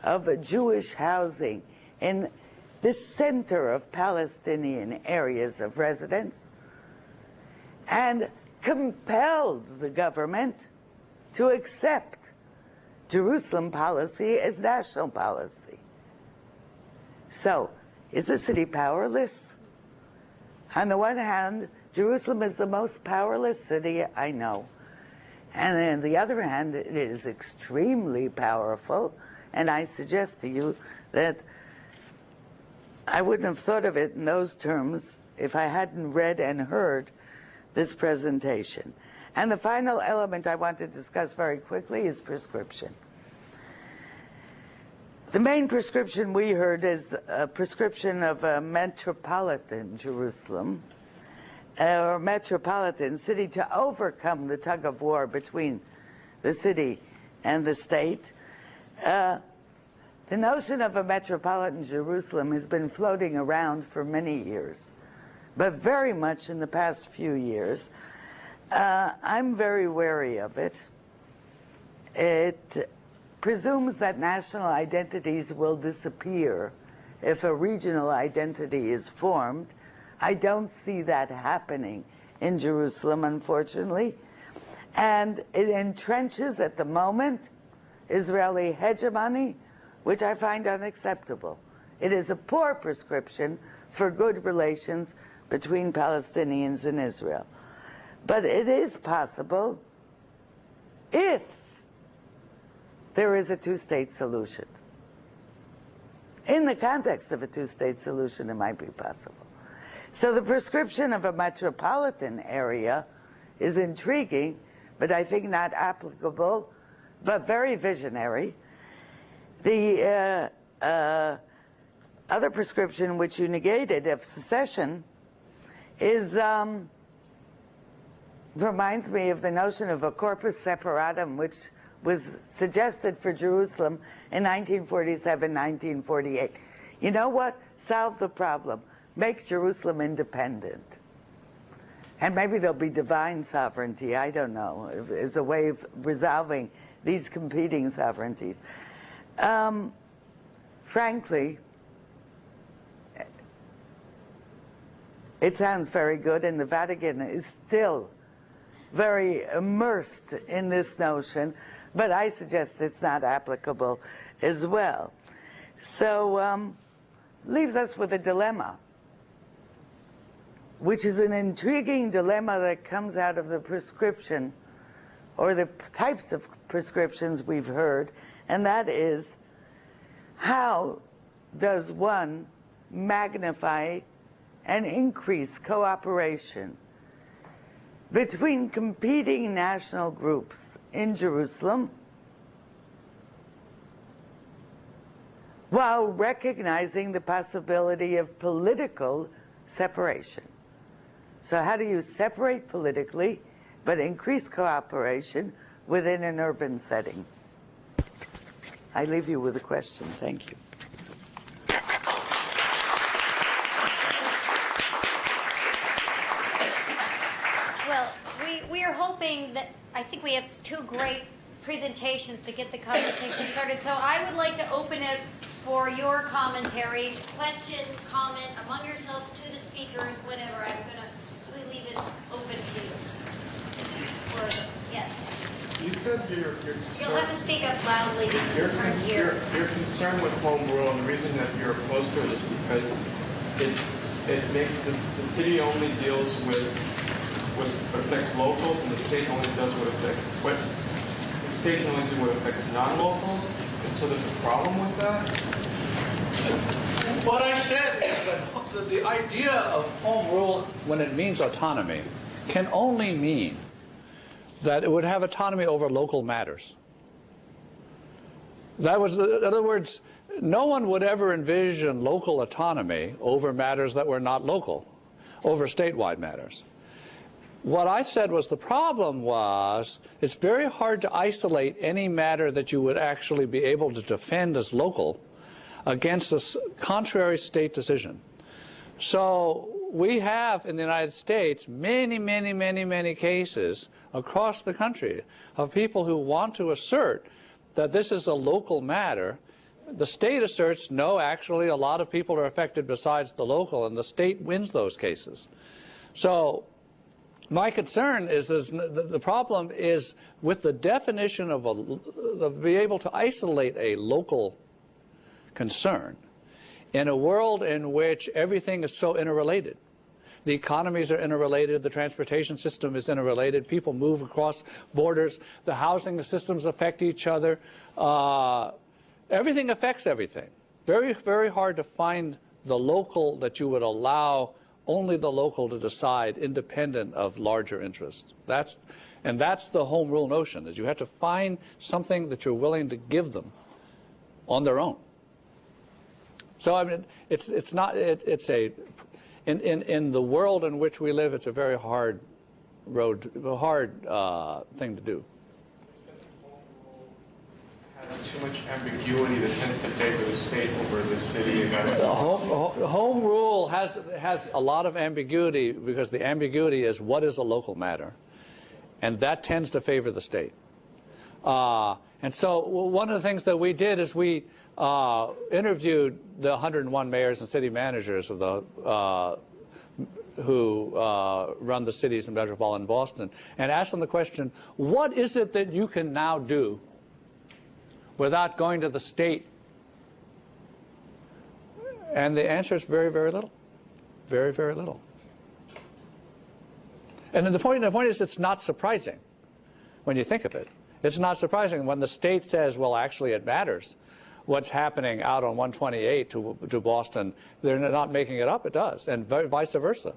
of Jewish housing in the center of Palestinian areas of residence and compelled the government to accept Jerusalem policy as national policy. So, is the city powerless? On the one hand, Jerusalem is the most powerless city I know. And on the other hand, it is extremely powerful. And I suggest to you that I wouldn't have thought of it in those terms if I hadn't read and heard this presentation. And the final element I want to discuss very quickly is prescription. The main prescription we heard is a prescription of a metropolitan Jerusalem, or metropolitan city to overcome the tug of war between the city and the state. Uh, the notion of a metropolitan Jerusalem has been floating around for many years, but very much in the past few years. Uh, I'm very wary of it. It presumes that national identities will disappear if a regional identity is formed. I don't see that happening in Jerusalem, unfortunately. And it entrenches at the moment Israeli hegemony, which I find unacceptable. It is a poor prescription for good relations between Palestinians and Israel. But it is possible if there is a two-state solution. In the context of a two-state solution, it might be possible. So the prescription of a metropolitan area is intriguing, but I think not applicable, but very visionary. The uh, uh, other prescription which you negated of secession is um, reminds me of the notion of a corpus separatum, which was suggested for Jerusalem in 1947, 1948. You know what? Solve the problem. Make Jerusalem independent. And maybe there'll be divine sovereignty, I don't know, as a way of resolving these competing sovereignties. Um, frankly, it sounds very good, and the Vatican is still very immersed in this notion, but I suggest it's not applicable as well. So um, leaves us with a dilemma, which is an intriguing dilemma that comes out of the prescription or the types of prescriptions we've heard, and that is how does one magnify and increase cooperation between competing national groups in Jerusalem while recognizing the possibility of political separation. So how do you separate politically but increase cooperation within an urban setting? I leave you with a question. Thank you. Well, we, we are hoping that, I think we have two great presentations to get the conversation started. So I would like to open it for your commentary, question, comment among yourselves to the speakers, whatever. I'm going to leave it open to you. Or, yes. You said you're, you're You'll have to concerned, speak up loudly because you're, it's hard to hear. you're, you're concerned with home rule, and the reason that you're opposed to it is because it, it makes this, the city only deals with, with what affects locals, and the state only does what affects, what, the state can only do what affects non-locals, and so there's a problem with that? What I said is that the, the idea of home rule, when it means autonomy, can only mean that it would have autonomy over local matters. That was, in other words, no one would ever envision local autonomy over matters that were not local, over statewide matters. What I said was the problem was it's very hard to isolate any matter that you would actually be able to defend as local against a contrary state decision. So we have in the United States many, many, many, many cases across the country of people who want to assert that this is a local matter. The state asserts, no, actually, a lot of people are affected besides the local, and the state wins those cases. So my concern is, is the, problem is with the definition of a, of be able to isolate a local concern in a world in which everything is so interrelated. The economies are interrelated, the transportation system is interrelated, people move across borders, the housing systems affect each other. Uh, everything affects everything. Very, very hard to find the local that you would allow only the local to decide independent of larger interests. That's, and that's the home rule notion, is you have to find something that you're willing to give them on their own. So I mean, it's, it's not, it, it's a, in, in, in the world in which we live, it's a very hard road, a hard uh, thing to do. Has too much ambiguity that tends to favor the state over the city and The home, home rule has, has a lot of ambiguity because the ambiguity is what is a local matter. And that tends to favor the state. Uh, and so one of the things that we did is we uh, interviewed the 101 mayors and city managers of the uh, who uh, run the cities in metropolitan Boston and asked them the question, what is it that you can now do without going to the state? And the answer is very, very little. Very, very little. And the point, the point is it's not surprising when you think of it. It's not surprising when the state says, well, actually it matters what's happening out on 128 to, to Boston. They're not making it up, it does, and vice versa.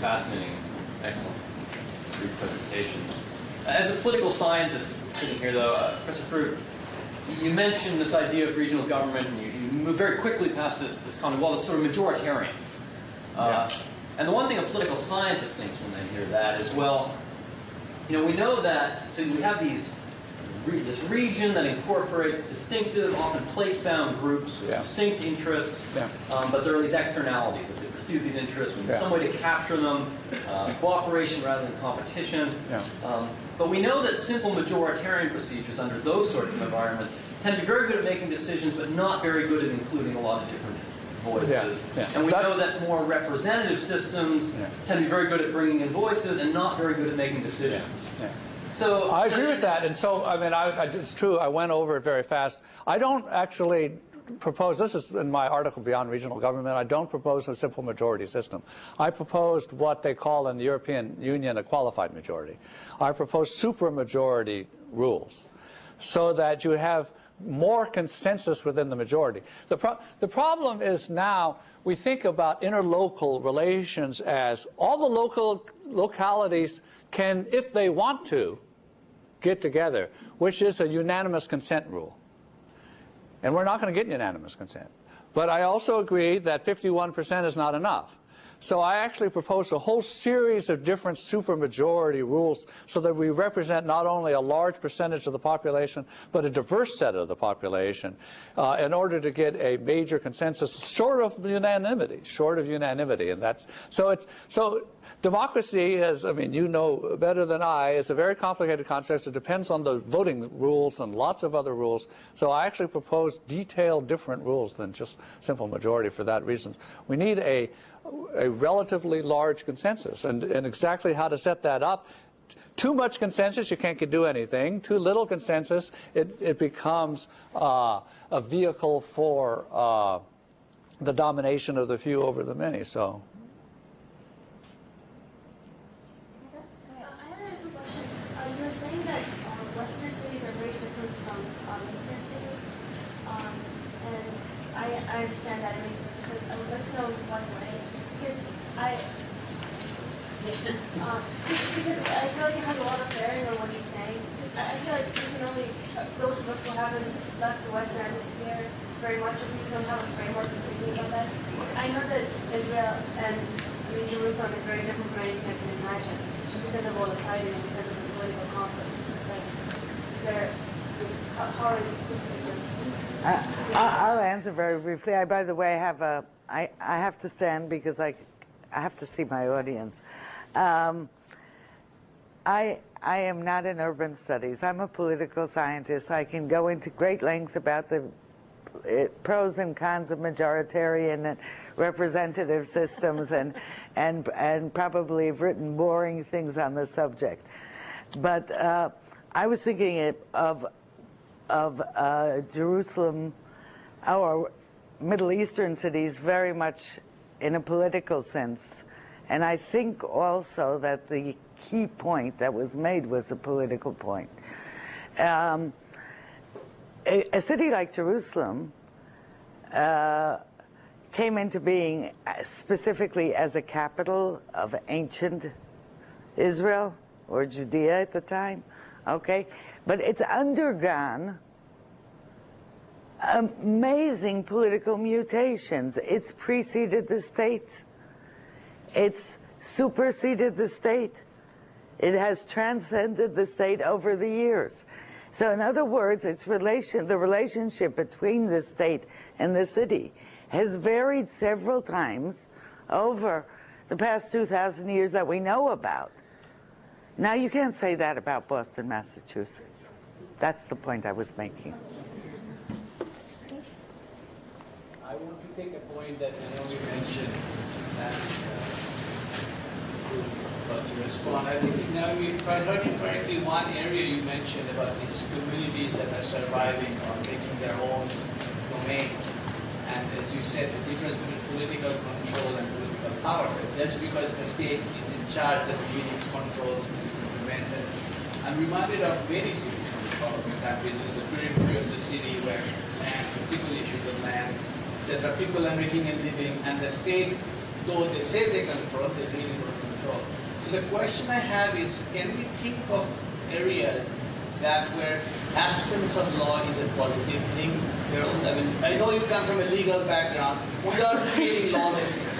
Fascinating, excellent, brief presentations. As a political scientist sitting here, though, uh, Professor Frug, you mentioned this idea of regional government, and you, you move very quickly past this, this kind of, well, it's sort of majoritarian. Uh, Yeah. And the one thing a political scientist thinks when they hear that is, well, you know, we know that, so we have these, this region that incorporates distinctive, often place-bound groups with Yeah. distinct interests, Yeah. um, but there are these externalities as they pursue these interests. We need Yeah. some way to capture them, uh, cooperation rather than competition. Um, but we know that simple majoritarian procedures under those sorts of environments tend to be very good at making decisions, but not very good at including a lot of different voices. Yeah, yeah. And we That- know that more representative systems Yeah. tend to be very good at bringing in voices and not very good at making decisions. Yeah. So I agree with that, and so I mean, I, I, it's true. I went over it very fast. I don't actually propose. This is in my article Beyond Regional Government. I don't propose a simple majority system. I proposed what they call in the European Union a qualified majority. I propose supermajority rules, so that you have more consensus within the majority. The, pro the problem is now we think about interlocal relations as all the local localities can, if they want to, get together, which is a unanimous consent rule. And we're not going to get unanimous consent. But I also agree that 51% is not enough. So I actually proposed a whole series of different supermajority rules so that we represent not only a large percentage of the population, but a diverse set of the population uh, in order to get a major consensus short of unanimity, short of unanimity. And that's, so it's, so democracy is, I mean, you know better than I, is a very complicated concept. It depends on the voting rules and lots of other rules. So I actually proposed detailed different rules than just simple majority for that reason. We need a, a relatively large consensus and, and exactly how to set that up. Too much consensus, you can't do anything. Too little consensus, it, it becomes uh, a vehicle for uh, the domination of the few over the many. So. You were saying that Western cities are very different from eastern cities. And I had a uh, [LAUGHS] because I feel like it has a lot of bearing on what you're saying. Because I, feel like we can only uh, those of us who haven't left the Western Hemisphere very much, at least don't have a framework of thinking about that. I know that Israel and Jerusalem is very different from anything I can imagine, just because of all the fighting and because of the political conflict. Like, is there, how, how are you I- I'll answer very briefly. I, by the way, have a, I, I have to stand because I, I have to see my audience. Um, I, I am not in urban studies. I'm a political scientist. I can go into great length about the uh, pros and cons of majoritarian and representative systems and, [LAUGHS] and, and probably have written boring things on the subject. But uh, I was thinking of of uh, Jerusalem or Middle Eastern cities very much in a political sense, and I think also that the key point that was made was a political point. Um, a, a city like Jerusalem uh, came into being specifically as a capital of ancient Israel or Judea at the time, okay? But it's undergone amazing political mutations. It's preceded the state. It's superseded the state. It has transcended the state over the years. So in other words, its relation, the relationship between the state and the city has varied several times over the past 2,000 years that we know about. Now you can't say that about Boston, Massachusetts. That's the point I was making. I want to take a point that Naomi mentioned and uh, about to respond. I think Naomi, if I heard you correctly, one area you mentioned about these communities that are surviving or making their own domains. And as you said, the difference between political control and political power. That's because the state is in charge, that's meetings, controls, prevents it. I'm reminded of many cities from the development countries, in the periphery of the city where land, particular issues of land, etc. People are making a living, and the state, though they say they control, they really don't control. So the question I have is, can we think of areas that where absence of law is a positive thing? There are- I mean, I know you come from a legal background. Without creating [LAUGHS] lawlessness,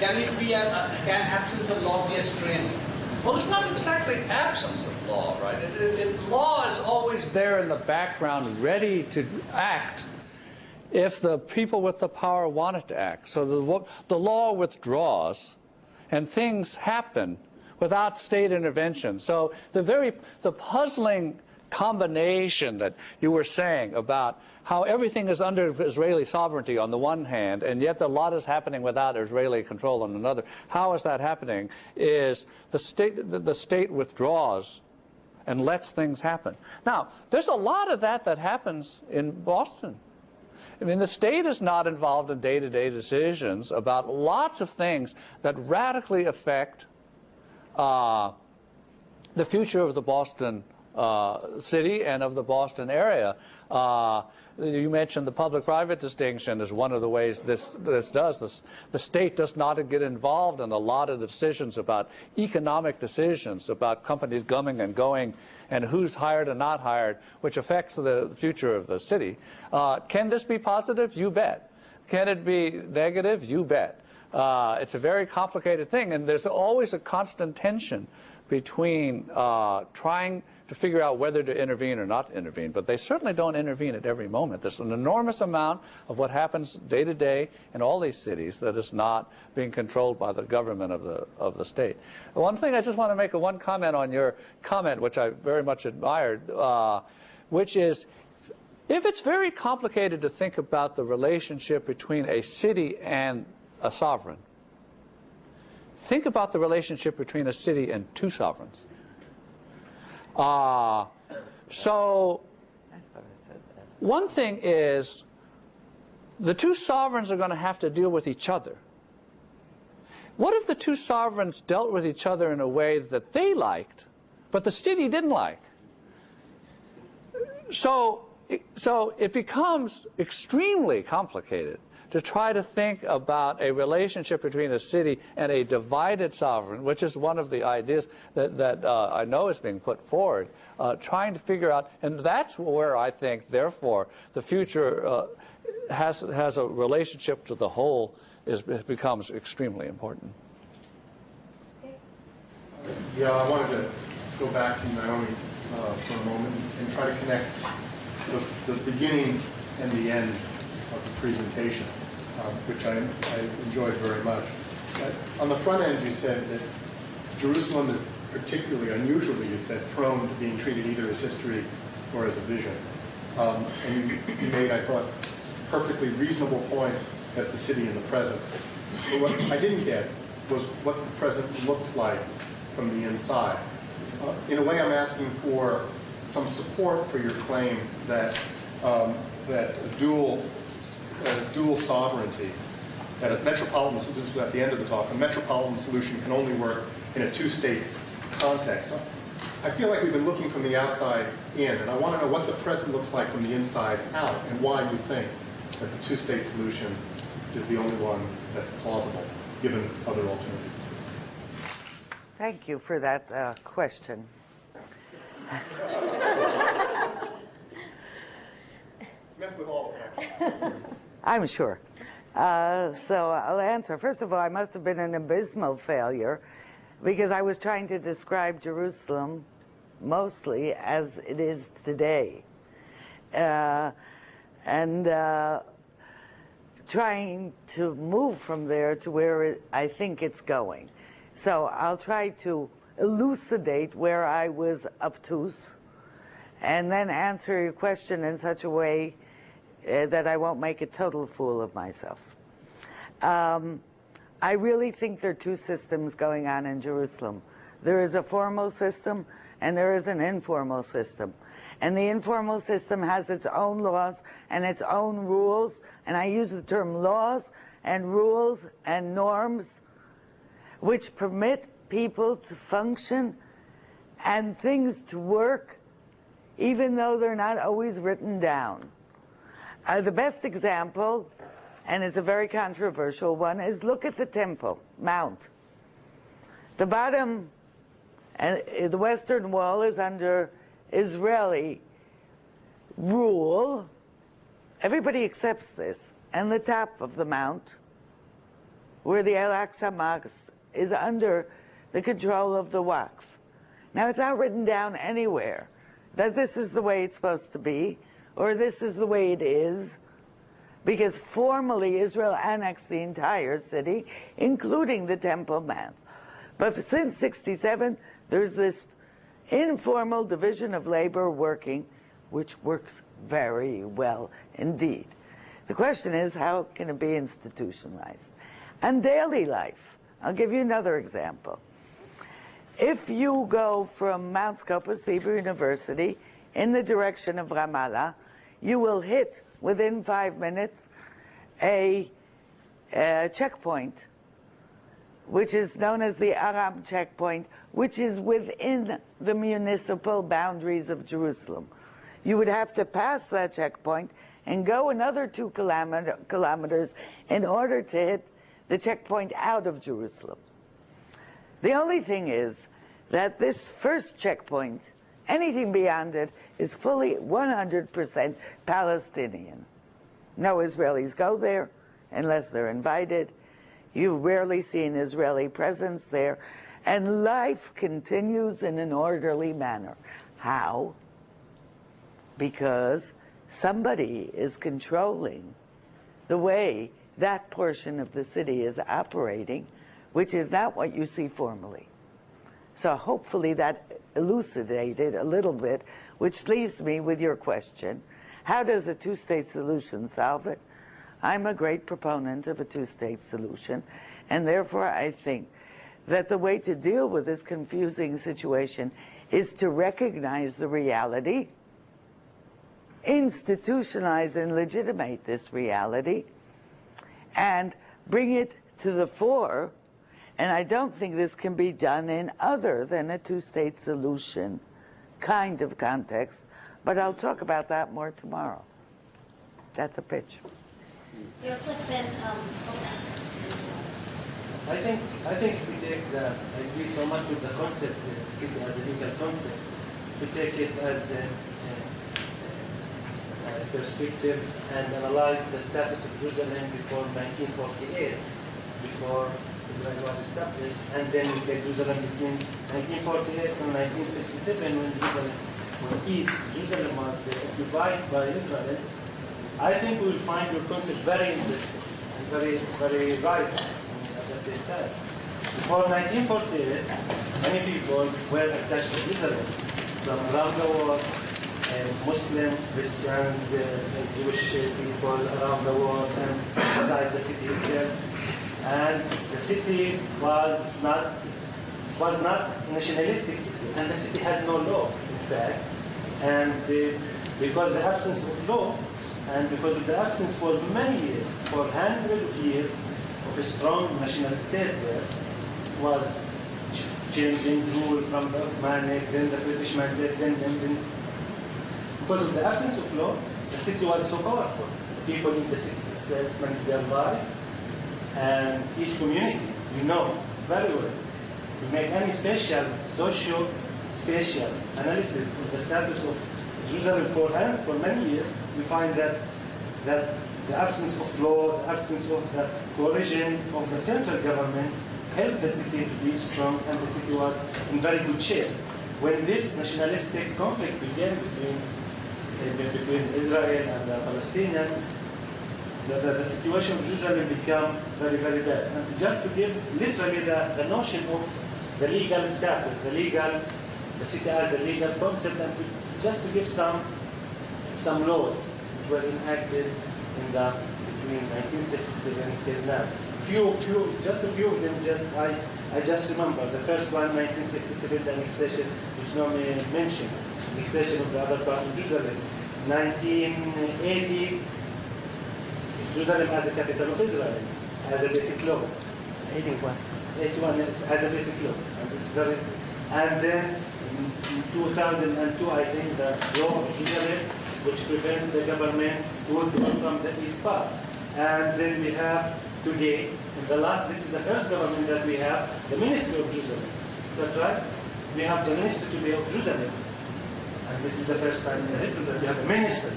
can it be a, a- can absence of law be a strength? Well, it's not exactly absence of law, right? It, it, it- law is always there in the background, ready to act if the people with the power want it to act. So the, the law withdraws, and things happen without state intervention. So the very the puzzling combination that you were saying about how everything is under Israeli sovereignty on the one hand, and yet a lot is happening without Israeli control on another. How is that happening? Is the state the, the state withdraws and lets things happen. Now, there's a lot of that that happens in Boston. I mean, the state is not involved in day-to-day decisions about lots of things that radically affect uh, the future of the Boston uh, city and of the Boston area. Uh, you mentioned the public-private distinction is one of the ways this, this does. This, the state does not get involved in a lot of decisions about economic decisions, about companies coming and going, and who's hired and not hired, which affects the future of the city. Uh, can this be positive? You bet. Can it be negative? You bet. Uh, it's a very complicated thing, and there's always a constant tension between uh, trying to figure out whether to intervene or not intervene. But they certainly don't intervene at every moment. There's an enormous amount of what happens day to day in all these cities that is not being controlled by the government of the of the state. One thing I just want to make a one comment on your comment, which I very much admired, uh, which is if it's very complicated to think about the relationship between a city and a sovereign, think about the relationship between a city and two sovereigns. Uh, so one thing is the two sovereigns are going to have to deal with each other. What if the two sovereigns dealt with each other in a way that they liked, but the city didn't like? So, so it becomes extremely complicated to try to think about a relationship between a city and a divided sovereign, which is one of the ideas that, that uh, I know is being put forward, uh, trying to figure out, and that's where I think, therefore, the future uh, has, has a relationship to the whole is, becomes extremely important. Yeah, I wanted to go back to Naomi uh, for a moment and try to connect the, the beginning and the end presentation, uh, which I, I enjoyed very much. But on the front end, you said that Jerusalem is particularly, unusually, you said, prone to being treated either as history or as a vision. Um, and you, made, I thought, perfectly reasonable point that's the city in the present. But what I didn't get was what the present looks like from the inside. uh, in a way, I'm asking for some support for your claim that um, that a dual dual sovereignty, that a metropolitan solution at the end of the talk, a metropolitan solution can only work in a two-state context. I feel like we've been looking from the outside in, and I want to know what the present looks like from the inside out, and why you think that the two-state solution is the only one that's plausible, given other alternatives. Thank you for that uh, question. Met with all of them. [LAUGHS] I'm sure. Uh, so I'll answer. First of all, I must have been an abysmal failure because I was trying to describe Jerusalem mostly as it is today. Uh, and uh, trying to move from there to where it, I think it's going. So I'll try to elucidate where I was obtuse and then answer your question in such a way uh, that I won't make a total fool of myself. Um, I really think there are two systems going on in Jerusalem. There is a formal system and there is an informal system. And the informal system has its own laws and its own rules. And I use the term laws and rules and norms which permit people to function and things to work even though they're not always written down. Uh, the best example, and it's a very controversial one, is look at the Temple Mount. The bottom, uh, the Western Wall is under Israeli rule. Everybody accepts this. And the top of the mount, where the Al-Aqsa Mosque is under the control of the Waqf. Now, it's not written down anywhere that this is the way it's supposed to be, or this is the way it is, because formally Israel annexed the entire city, including the Temple Mount. But since 67, there's this informal division of labor working, which works very well indeed. The question is, how can it be institutionalized? And daily life. I'll give you another example. If you go from Mount Scopus Hebrew University in the direction of Ramallah, you will hit within five minutes a, a checkpoint, which is known as the Aram checkpoint, which is within the municipal boundaries of Jerusalem. You would have to pass that checkpoint and go another two kilometer, kilometers in order to hit the checkpoint out of Jerusalem. The only thing is that this first checkpoint, anything beyond it, is fully 100% Palestinian. No Israelis go there unless they're invited. You rarely see an Israeli presence there. And life continues in an orderly manner. How? Because somebody is controlling the way that portion of the city is operating, which is not what you see formally. So hopefully that elucidated a little bit, which leaves me with your question. How does a two-state solution solve it? I'm a great proponent of a two-state solution, and therefore I think that the way to deal with this confusing situation is to recognize the reality, institutionalize and legitimate this reality, and bring it to the fore. And I don't think this can be done in other than a two-state solution kind of context, but I'll talk about that more tomorrow. That's a pitch. Yosef, then, um, I think I think we take the I agree so much with the concept uh, as a legal concept. We take it as a, uh, as perspective and analyze the status of Jerusalem before 1948, before Israel was established, and then Jerusalem between 1948 and 1967 when Jerusalem, East Jerusalem was uh, occupied by Israel. I think we will find your concept very interesting and very very right at the same time. Before 1948, many people were attached to Israel from around the world, and Muslims, Christians, uh, Jewish people around the world and inside the city itself. And the city was not was not nationalistic city, and the city has no law, in fact. And uh, because the absence of law, and because of the absence for many years, for hundreds of years, of a strong national state there, was changing rule from the Ottomanic, then the British mandate, then, then, then. Because of the absence of law, the city was so powerful. The People in the city itself managed their life, and each community, you know very well, to make any special social spatial analysis of the status of Jerusalem for, for many years, we find that, that the absence of law, the absence of the coalition of the central government helped the city to be strong and the city was in very good shape. When this nationalistic conflict began between, uh, between Israel and the Palestinians, the, the, the situation of Jerusalem became very, very bad. And just to give literally the, the notion of the legal status, the legal, the city as a legal concept, and to, just to give some, some laws which were enacted in the, between 1967 till now. Few, few, just a few of them, just I, I just remember. The first one, 1967, the annexation, which Naomi mentioned, annexation of the other part of Jerusalem. 1980, Jerusalem as a capital of Israel, as a basic law. 81. 81 it's as a basic law. And it's very, and then in 2002, I think the law of Jerusalem, which prevents the government to withdraw from the east part. And then we have today, in the last, this is the first government that we have, the Ministry of Jerusalem. Is that right? We have the Ministry today of Jerusalem. And this is the first time in the history that we have a minister.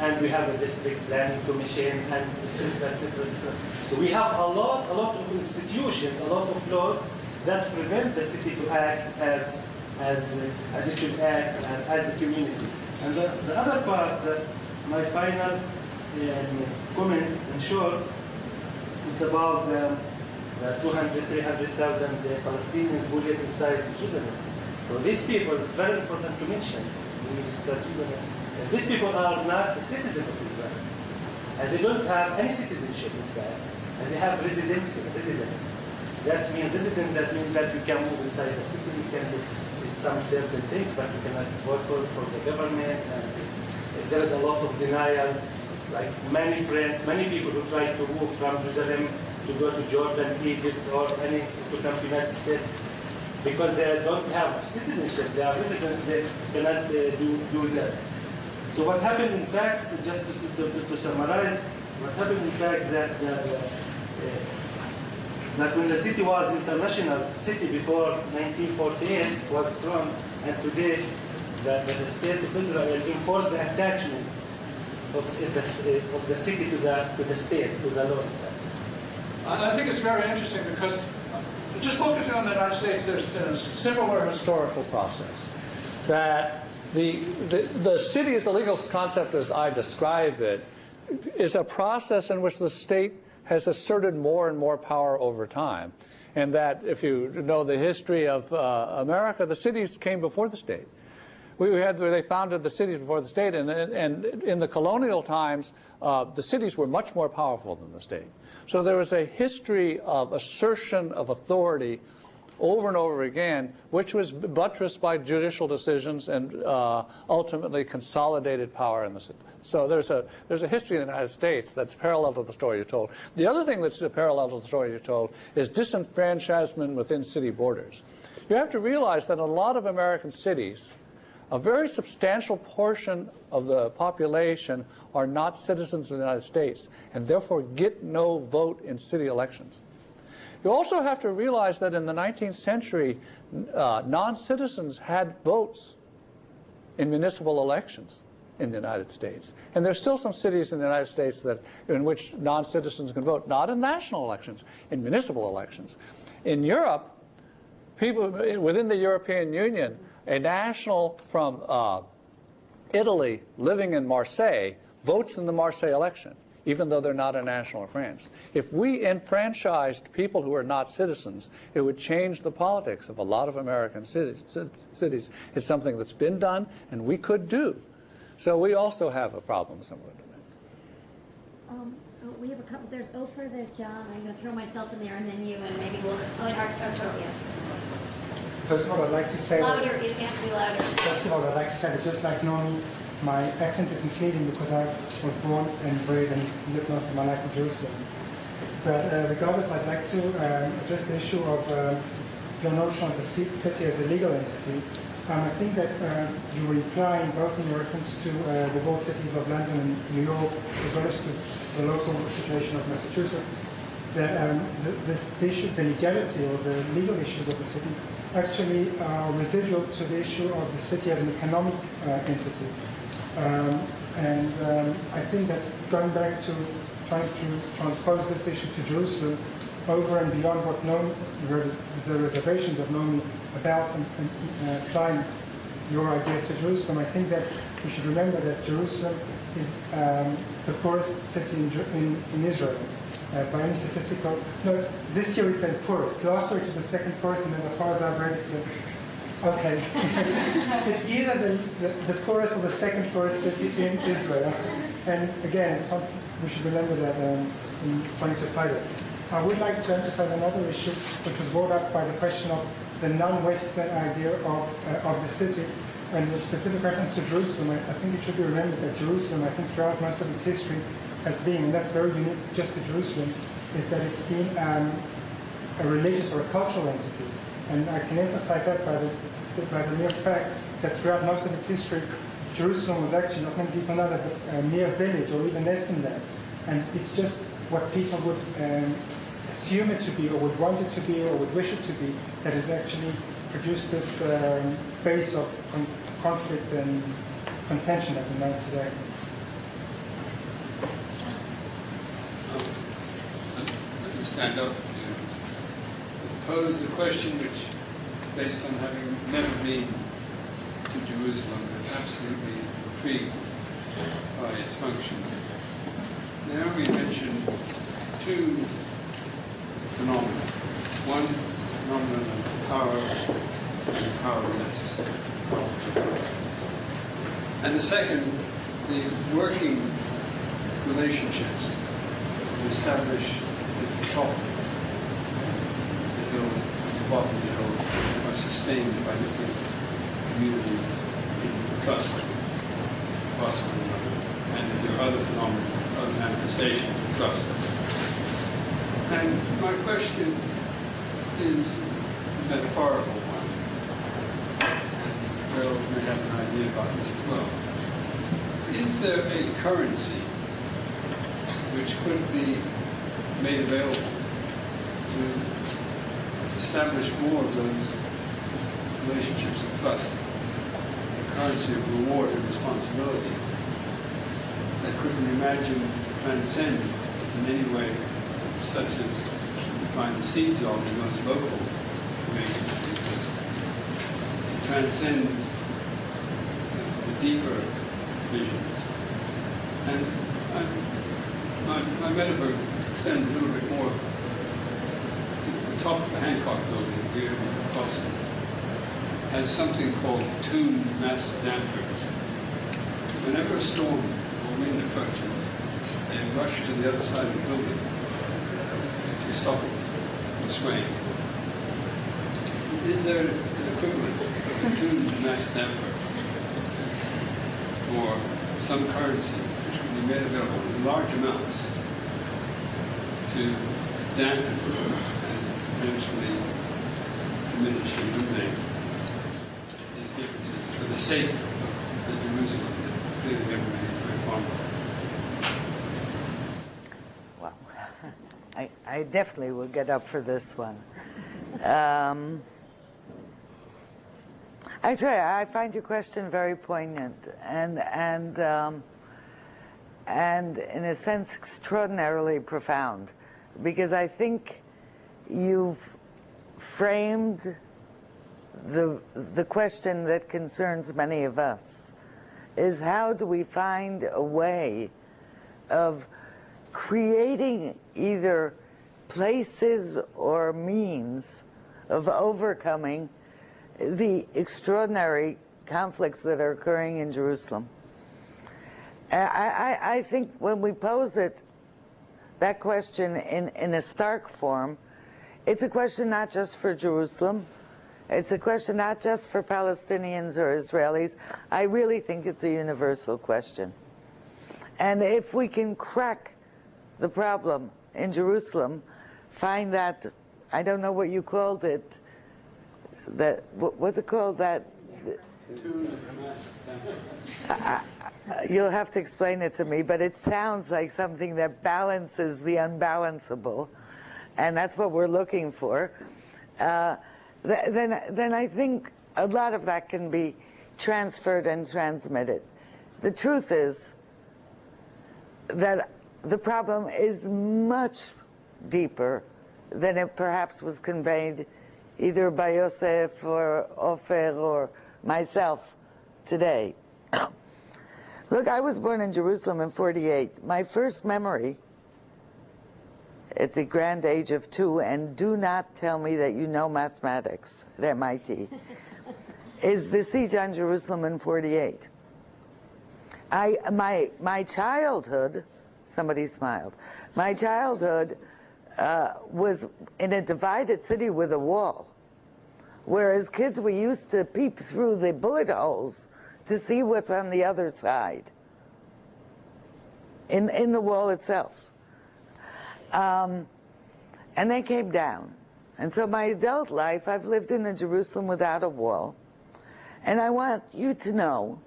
And we have the district planning commission and et cetera, et cetera, et cetera. So we have a lot, a lot of institutions, a lot of laws that prevent the city to act as, as, uh, as it should act and as a community. And the, the other part, that my final um, comment in short, it's about the, the 200, 300,000 Palestinians who live inside Jerusalem. So these people, it's very important to mention when we start Jerusalem. These people are not citizens of Israel. And they don't have any citizenship in fact. And they have residency, residence. That means residence, that means that you can move inside the city, you can do some certain things, but you cannot vote for, for the government. And there is a lot of denial. Like many friends, many people who try to move from Jerusalem to go to Jordan, Egypt, or any to come to the United States, because they don't have citizenship, they are residents, they cannot uh, do, do that. So what happened in fact, just to, to, to summarize, what happened in fact that, that, uh, that when the city was international city before 1948 was strong, and today the, the, the state of Israel enforced the attachment of the, of the city to the, to the state, to the law. I I think it's very interesting because just focusing on the United States, there's been a similar historical process that the, the, city as the legal concept as I describe it is a process in which the state has asserted more and more power over time. And that if you know the history of uh, America, the cities came before the state. We had they founded the cities before the state, and, and in the colonial times, uh, the cities were much more powerful than the state. So there was a history of assertion of authority over and over again, which was buttressed by judicial decisions and uh, ultimately consolidated power in the city. So there's a there's a history in the United States that's parallel to the story you told. The other thing that's a parallel to the story you told is disenfranchisement within city borders. You have to realize that in a lot of American cities, a very substantial portion of the population are not citizens of the United States and therefore get no vote in city elections. You also have to realize that in the 19th century, uh, non-citizens had votes in municipal elections in the United States. And there's still some cities in the United States that, in which non-citizens can vote, not in national elections, in municipal elections. In Europe, people within the European Union, a national from uh, Italy living in Marseille votes in the Marseille election, even though they're not a national of France. If we enfranchised people who are not citizens, it would change the politics of a lot of American cities. cities. It's something that's been done and we could do. So we also have a problem somewhere. Um, Oh, we have a couple, there's Ofer, there's John, I'm gonna throw myself in there, and then you, and maybe we'll, oh, and our, our, yeah. First of all, I'd like to say that, it has to be louder. first of all, I'd like to say that just like Naomi, my accent is misleading because I was born and bred and lived most of my life in Jerusalem. But uh, regardless, I'd like to um, address the issue of uh, your notion of the city as a legal entity. Um, I think that uh, you were implying both in your reference to uh, the walled cities of London and New York, as well as to the local situation of Massachusetts, that um, the, this issue, the legality or the legal issues of the city actually are residual to the issue of the city as an economic uh, entity. Um, and um, I think that going back to trying to transpose this issue to Jerusalem over and beyond what known, the reservations of Naomi about and, and, uh, applying your ideas to Jerusalem, I think that we should remember that Jerusalem is um, the poorest city in, in, in Israel. Uh, by any statistical, no, this year it's the poorest. Last year it was the second poorest, and as far as I've read, it's the, okay. [LAUGHS] it's either the, the, the poorest or the second poorest city in Israel. And again, some, we should remember that um, in trying to apply that. I would like to emphasize another issue, which was brought up by the question of the non-Western idea of, uh, of the city, and the specific reference to Jerusalem. I, I think it should be remembered that Jerusalem, I think throughout most of its history, has been, and that's very unique just to Jerusalem, is that it's been um, a religious or a cultural entity. And I can emphasize that by the, by the mere fact that throughout most of its history, Jerusalem was actually not many people know that, a mere village or even less than that. And it's just what people would um, assume it to be or would want it to be or would wish it to be that has actually produced this um, base of con- conflict and contention that we know today. Me stand up to pose a question which, based on having never been to Jerusalem, but absolutely intrigued by its function. Now we mentioned two phenomena. One phenomenon of power and powerless. And the second, the working relationships to establish at the top at the bottom are sustained by different communities in trust, possibly, and there are other phenomena, other manifestations of trust. And my question is a metaphorical one. Harold may have an idea about this as well. Is there a currency which could be made available to establish more of those relationships of trust, a currency of reward and responsibility that could be imagined to transcend in any way, such as find the seeds of in those local exist, transcend the deeper visions. And I, my, my metaphor extends a little bit more. The top of the Hancock building here Boston has something called tuned mass dampers. Whenever a storm or wind approaches, they rush to the other side of the building to stop it from swaying. Is there an equivalent of a tuned mass damper or some currency which can be made available in large amounts to dampen and eventually diminish and eliminate these differences for the Jerusalem that clearly very? Well, [LAUGHS] I, I definitely will get up for this one. Um, actually, I find your question very poignant and and um, and in a sense extraordinarily profound, because I think you've framed the the question that concerns many of us is how do we find a way of creating either places or means of overcoming the extraordinary conflicts that are occurring in Jerusalem. I, I, I think when we pose it that question in, in a stark form, it's a question not just for Jerusalem, it's a question not just for Palestinians or Israelis. I really think it's a universal question. And if we can crack the problem in Jerusalem, find that, I don't know what you called it, that, what- what's it called, that, [LAUGHS] you'll have to explain it to me, but it sounds like something that balances the unbalanceable, and that's what we're looking for. Uh, th- then, then I think a lot of that can be transferred and transmitted. The truth is that the problem is much deeper than it perhaps was conveyed either by Yosef or Ofer or myself today. [COUGHS] Look, I was born in Jerusalem in 48. My first memory at the grand age of two, and do not tell me that you know mathematics at MIT, [LAUGHS] is the siege on Jerusalem in 48. I, my, my childhood, somebody smiled, my childhood uh, was in a divided city with a wall. Whereas kids, we used to peep through the bullet holes to see what's on the other side in, in the wall itself. Um, and they came down. And so my adult life, I've lived in a Jerusalem without a wall. And I want you to know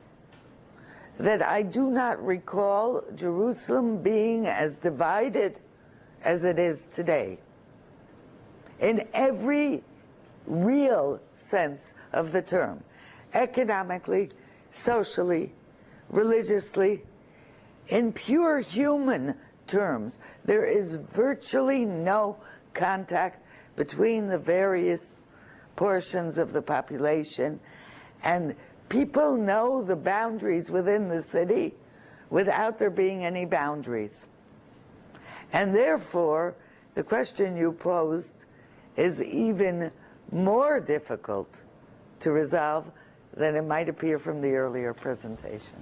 that I do not recall Jerusalem being as divided as it is today. In every real sense of the term, economically, socially, religiously, in pure human terms, there is virtually no contact between the various portions of the population and people know the boundaries within the city without there being any boundaries. And therefore, the question you posed is even more difficult to resolve than it might appear from the earlier presentation.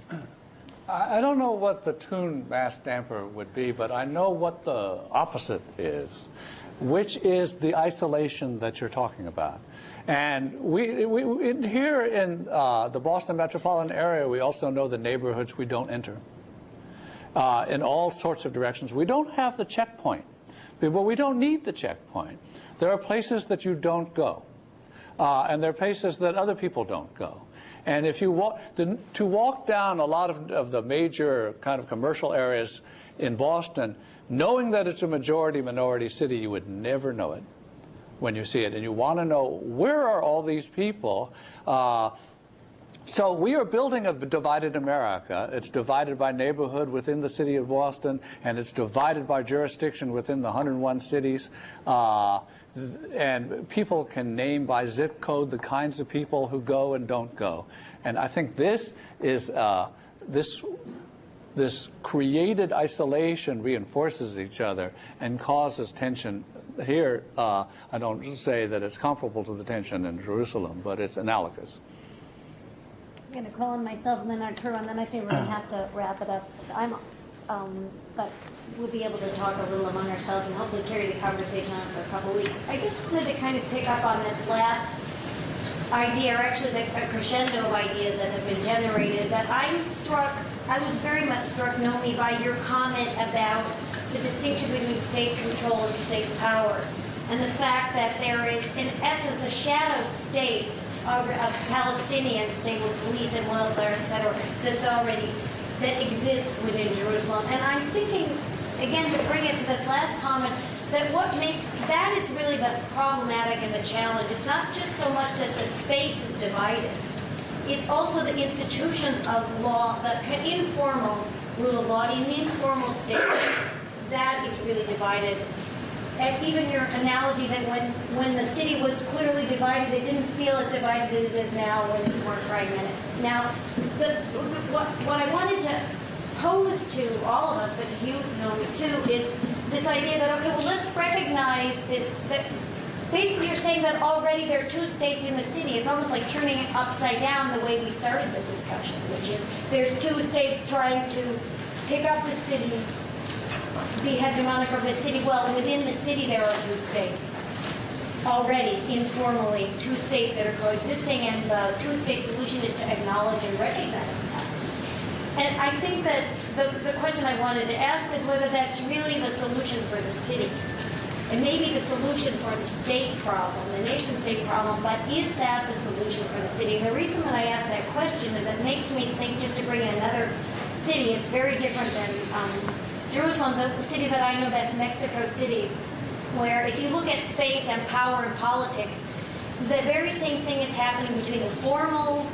I don't know what the tune mass damper would be, but I know what the opposite is, which is the isolation that you're talking about. And we, we in, here in uh, the Boston metropolitan area, we also know the neighborhoods we don't enter uh, in all sorts of directions. We don't have the checkpoint, but we don't need the checkpoint. There are places that you don't go, uh, and there are places that other people don't go. And if you walk, the, to walk down a lot of, of the major kind of commercial areas in Boston, knowing that it's a majority minority city, you would never know it when you see it. And you want to know where are all these people? Uh, so we are building a divided America. It's divided by neighborhood within the city of Boston, and it's divided by jurisdiction within the 101 cities. Uh, and people can name by zip code the kinds of people who go and don't go. And I think this is uh, this this created isolation reinforces each other and causes tension. Here, uh, I don't say that it's comparable to the tension in Jerusalem, but it's analogous. I'm going to call on myself and then Arturo, and then I think we're going to have to wrap it up. So I'm, um, but we'll be able to talk a little among ourselves and hopefully carry the conversation on for a couple of weeks. I just wanted to kind of pick up on this last idea, or actually the crescendo of ideas that have been generated. But I'm struck, I was very much struck, Naomi, by your comment about the distinction between state control and state power, and the fact that there is, in essence, a shadow state of a Palestinian state with police and welfare, et cetera, that's already that exists within Jerusalem. And I'm thinking, again, to bring it to this last comment, that what makes that is really the problematic and the challenge. It's not just so much that the space is divided. It's also the institutions of law, the informal rule of law in the informal state that is really divided. And even your analogy that when, when the city was clearly divided, it didn't feel as divided as it is now when it's more fragmented. Now, the, what, what I wanted to pose to all of us, but to you, Naomi, too, is this idea that, okay, well, let's recognize this, that basically you're saying that already there are two states in the city. It's almost like turning it upside down the way we started the discussion, which is there's two states trying to pick up the city be hegemonic over the city. Well, within the city, there are two states already, informally, two states that are coexisting, and the two-state solution is to acknowledge and recognize. And I think that the, the question I wanted to ask is whether that's really the solution for the city. It may be the solution for the state problem, the nation state problem, but is that the solution for the city? And The reason that I ask that question is it makes me think, just to bring in another city, it's very different than um, Jerusalem, the city that I know best, Mexico City, where if you look at space and power and politics, the very same thing is happening between the formal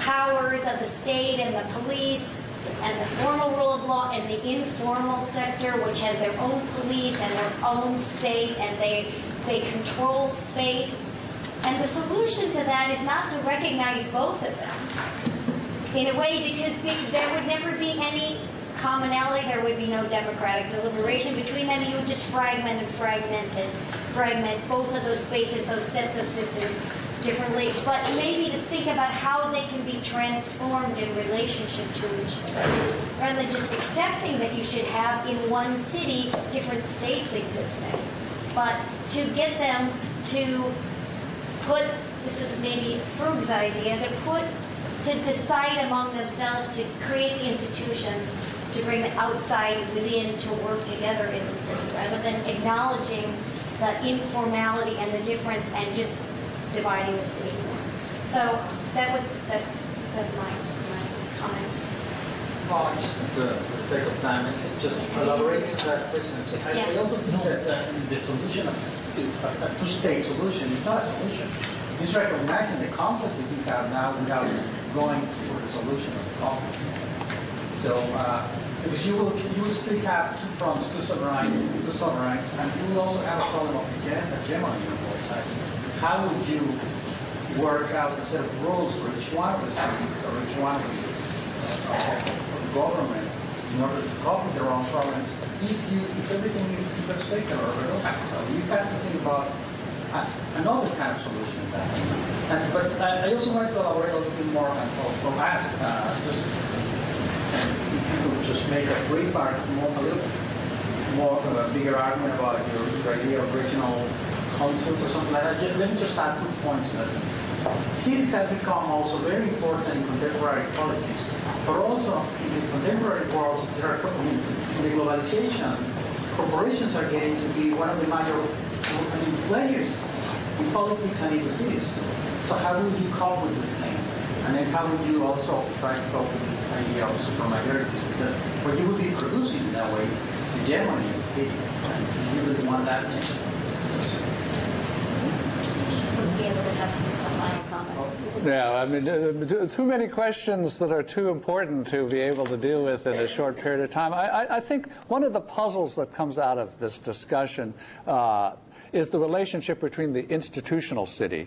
powers of the state and the police and the formal rule of law and the informal sector, which has their own police and their own state, and they they control space. And the solution to that is not to recognize both of them in a way because there would never be any commonality. There would be no democratic deliberation between them. You would just fragment and fragment and fragment both of those spaces, those sets of systems differently, but maybe to think about how they can be transformed in relationship to each other, rather than just accepting that you should have in one city different states existing, but to get them to put, this is maybe Frug's idea, to put, to decide among themselves to create the institutions to bring the outside within to work together in the city, rather than acknowledging the informality and the difference and just dividing the city more. So that was that, that my, my comment. Well, just for the sake of time, is it just elaborate on that question. I, Yeah. also think that uh, the solution of, is a, a two-state solution is not a solution. It's recognizing the conflict that we have now without going for the solution of the conflict. So, uh, because you will, you will still have two fronts, two sovereign, two sovereigns, and you will also have a problem of hege- hegemony on both sides. How would you work out a set of rules for each one of the cities or each one of the uh, governments in order to cope with their own problems if you, if everything is secular or? So you have to think about uh, another kind of solution. And, but I, I also wanted to elaborate a little bit more on, or ask, uh, just you just make a brief argument, more, a little more of a bigger argument about your idea of regional councils or something like that. Let me just add two points. Cities has become also very important in contemporary politics, but also in the contemporary world, there are, in the globalization, corporations are getting to be one of the major I mean, players in politics and in the cities. So how would you cope with this thing? And then how would you also try to cope with this idea of supermajorities? Because what you would be producing in that way is hegemony in the city. And you would want that. Be able to have some final comments. Yeah, I mean, too many questions that are too important to be able to deal with in a short period of time. I, I, I think one of the puzzles that comes out of this discussion uh, is the relationship between the institutional city.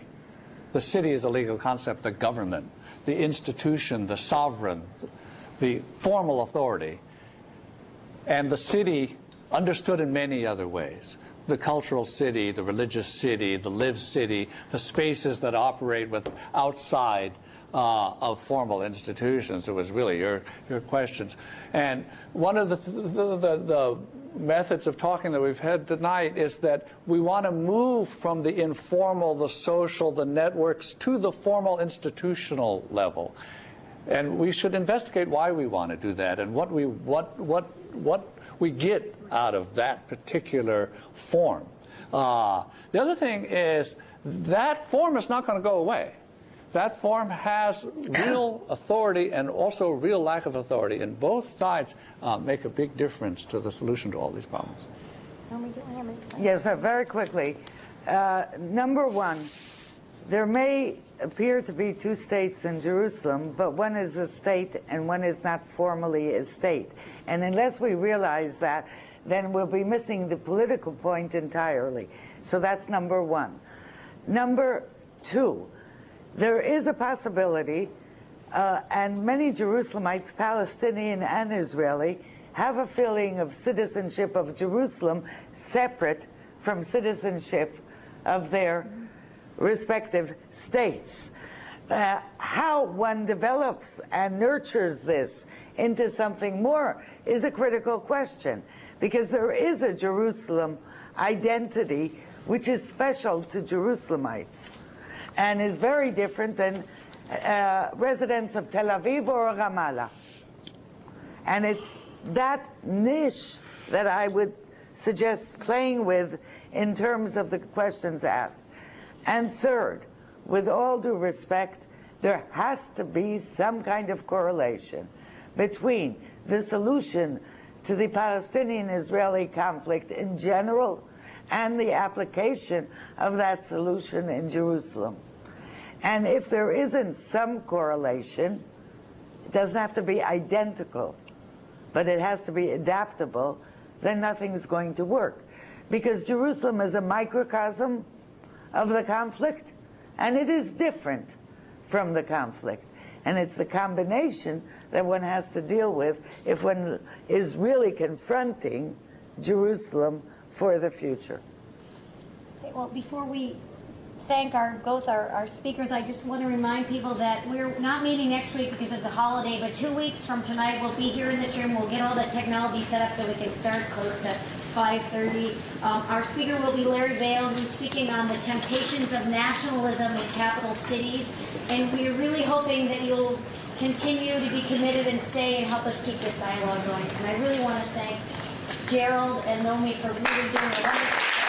The city is a legal concept, the government, the institution, the sovereign, the formal authority, and the city understood in many other ways. The cultural city, the religious city, the live city, the spaces that operate with outside uh, of formal institutions. It was really your, your questions. And one of the, the, the, the methods of talking that we've had tonight is that we want to move from the informal, the social, the networks to the formal institutional level. And we should investigate why we want to do that and what we, what, what, what we get out of that particular form. Uh, the other thing is that form is not going to go away. That form has real [COUGHS] authority and also real lack of authority, and both sides uh, make a big difference to the solution to all these problems. Yes, uh, very quickly. Uh, number one, there may appear to be two states in Jerusalem, but one is a state and one is not formally a state. And unless we realize that, then we'll be missing the political point entirely. So that's number one. Number two, there is a possibility, uh, and many Jerusalemites, Palestinian and Israeli, have a feeling of citizenship of Jerusalem separate from citizenship of their respective states. Uh, how one develops and nurtures this into something more is a critical question because there is a Jerusalem identity which is special to Jerusalemites and is very different than uh, residents of Tel Aviv or Ramallah. And it's that niche that I would suggest playing with in terms of the questions asked. And third, with all due respect, there has to be some kind of correlation between the solution to the Palestinian-Israeli conflict in general and the application of that solution in Jerusalem. And if there isn't some correlation, it doesn't have to be identical, but it has to be adaptable, then nothing's going to work. Because Jerusalem is a microcosm of the conflict, and it is different from the conflict. And it's the combination that one has to deal with if one is really confronting Jerusalem for the future. Okay, well, before we thank our both our, our speakers, I just want to remind people that we're not meeting next week because it's a holiday, but two weeks from tonight we'll be here in this room. We'll get all the technology set up so we can start close to 5.30. Um, our speaker will be Larry Vale, who's speaking on the temptations of nationalism in capital cities. And we're really hoping that you'll continue to be committed and stay and help us keep this dialogue going. And I really want to thank Gerald and Naomi for really doing a wonderful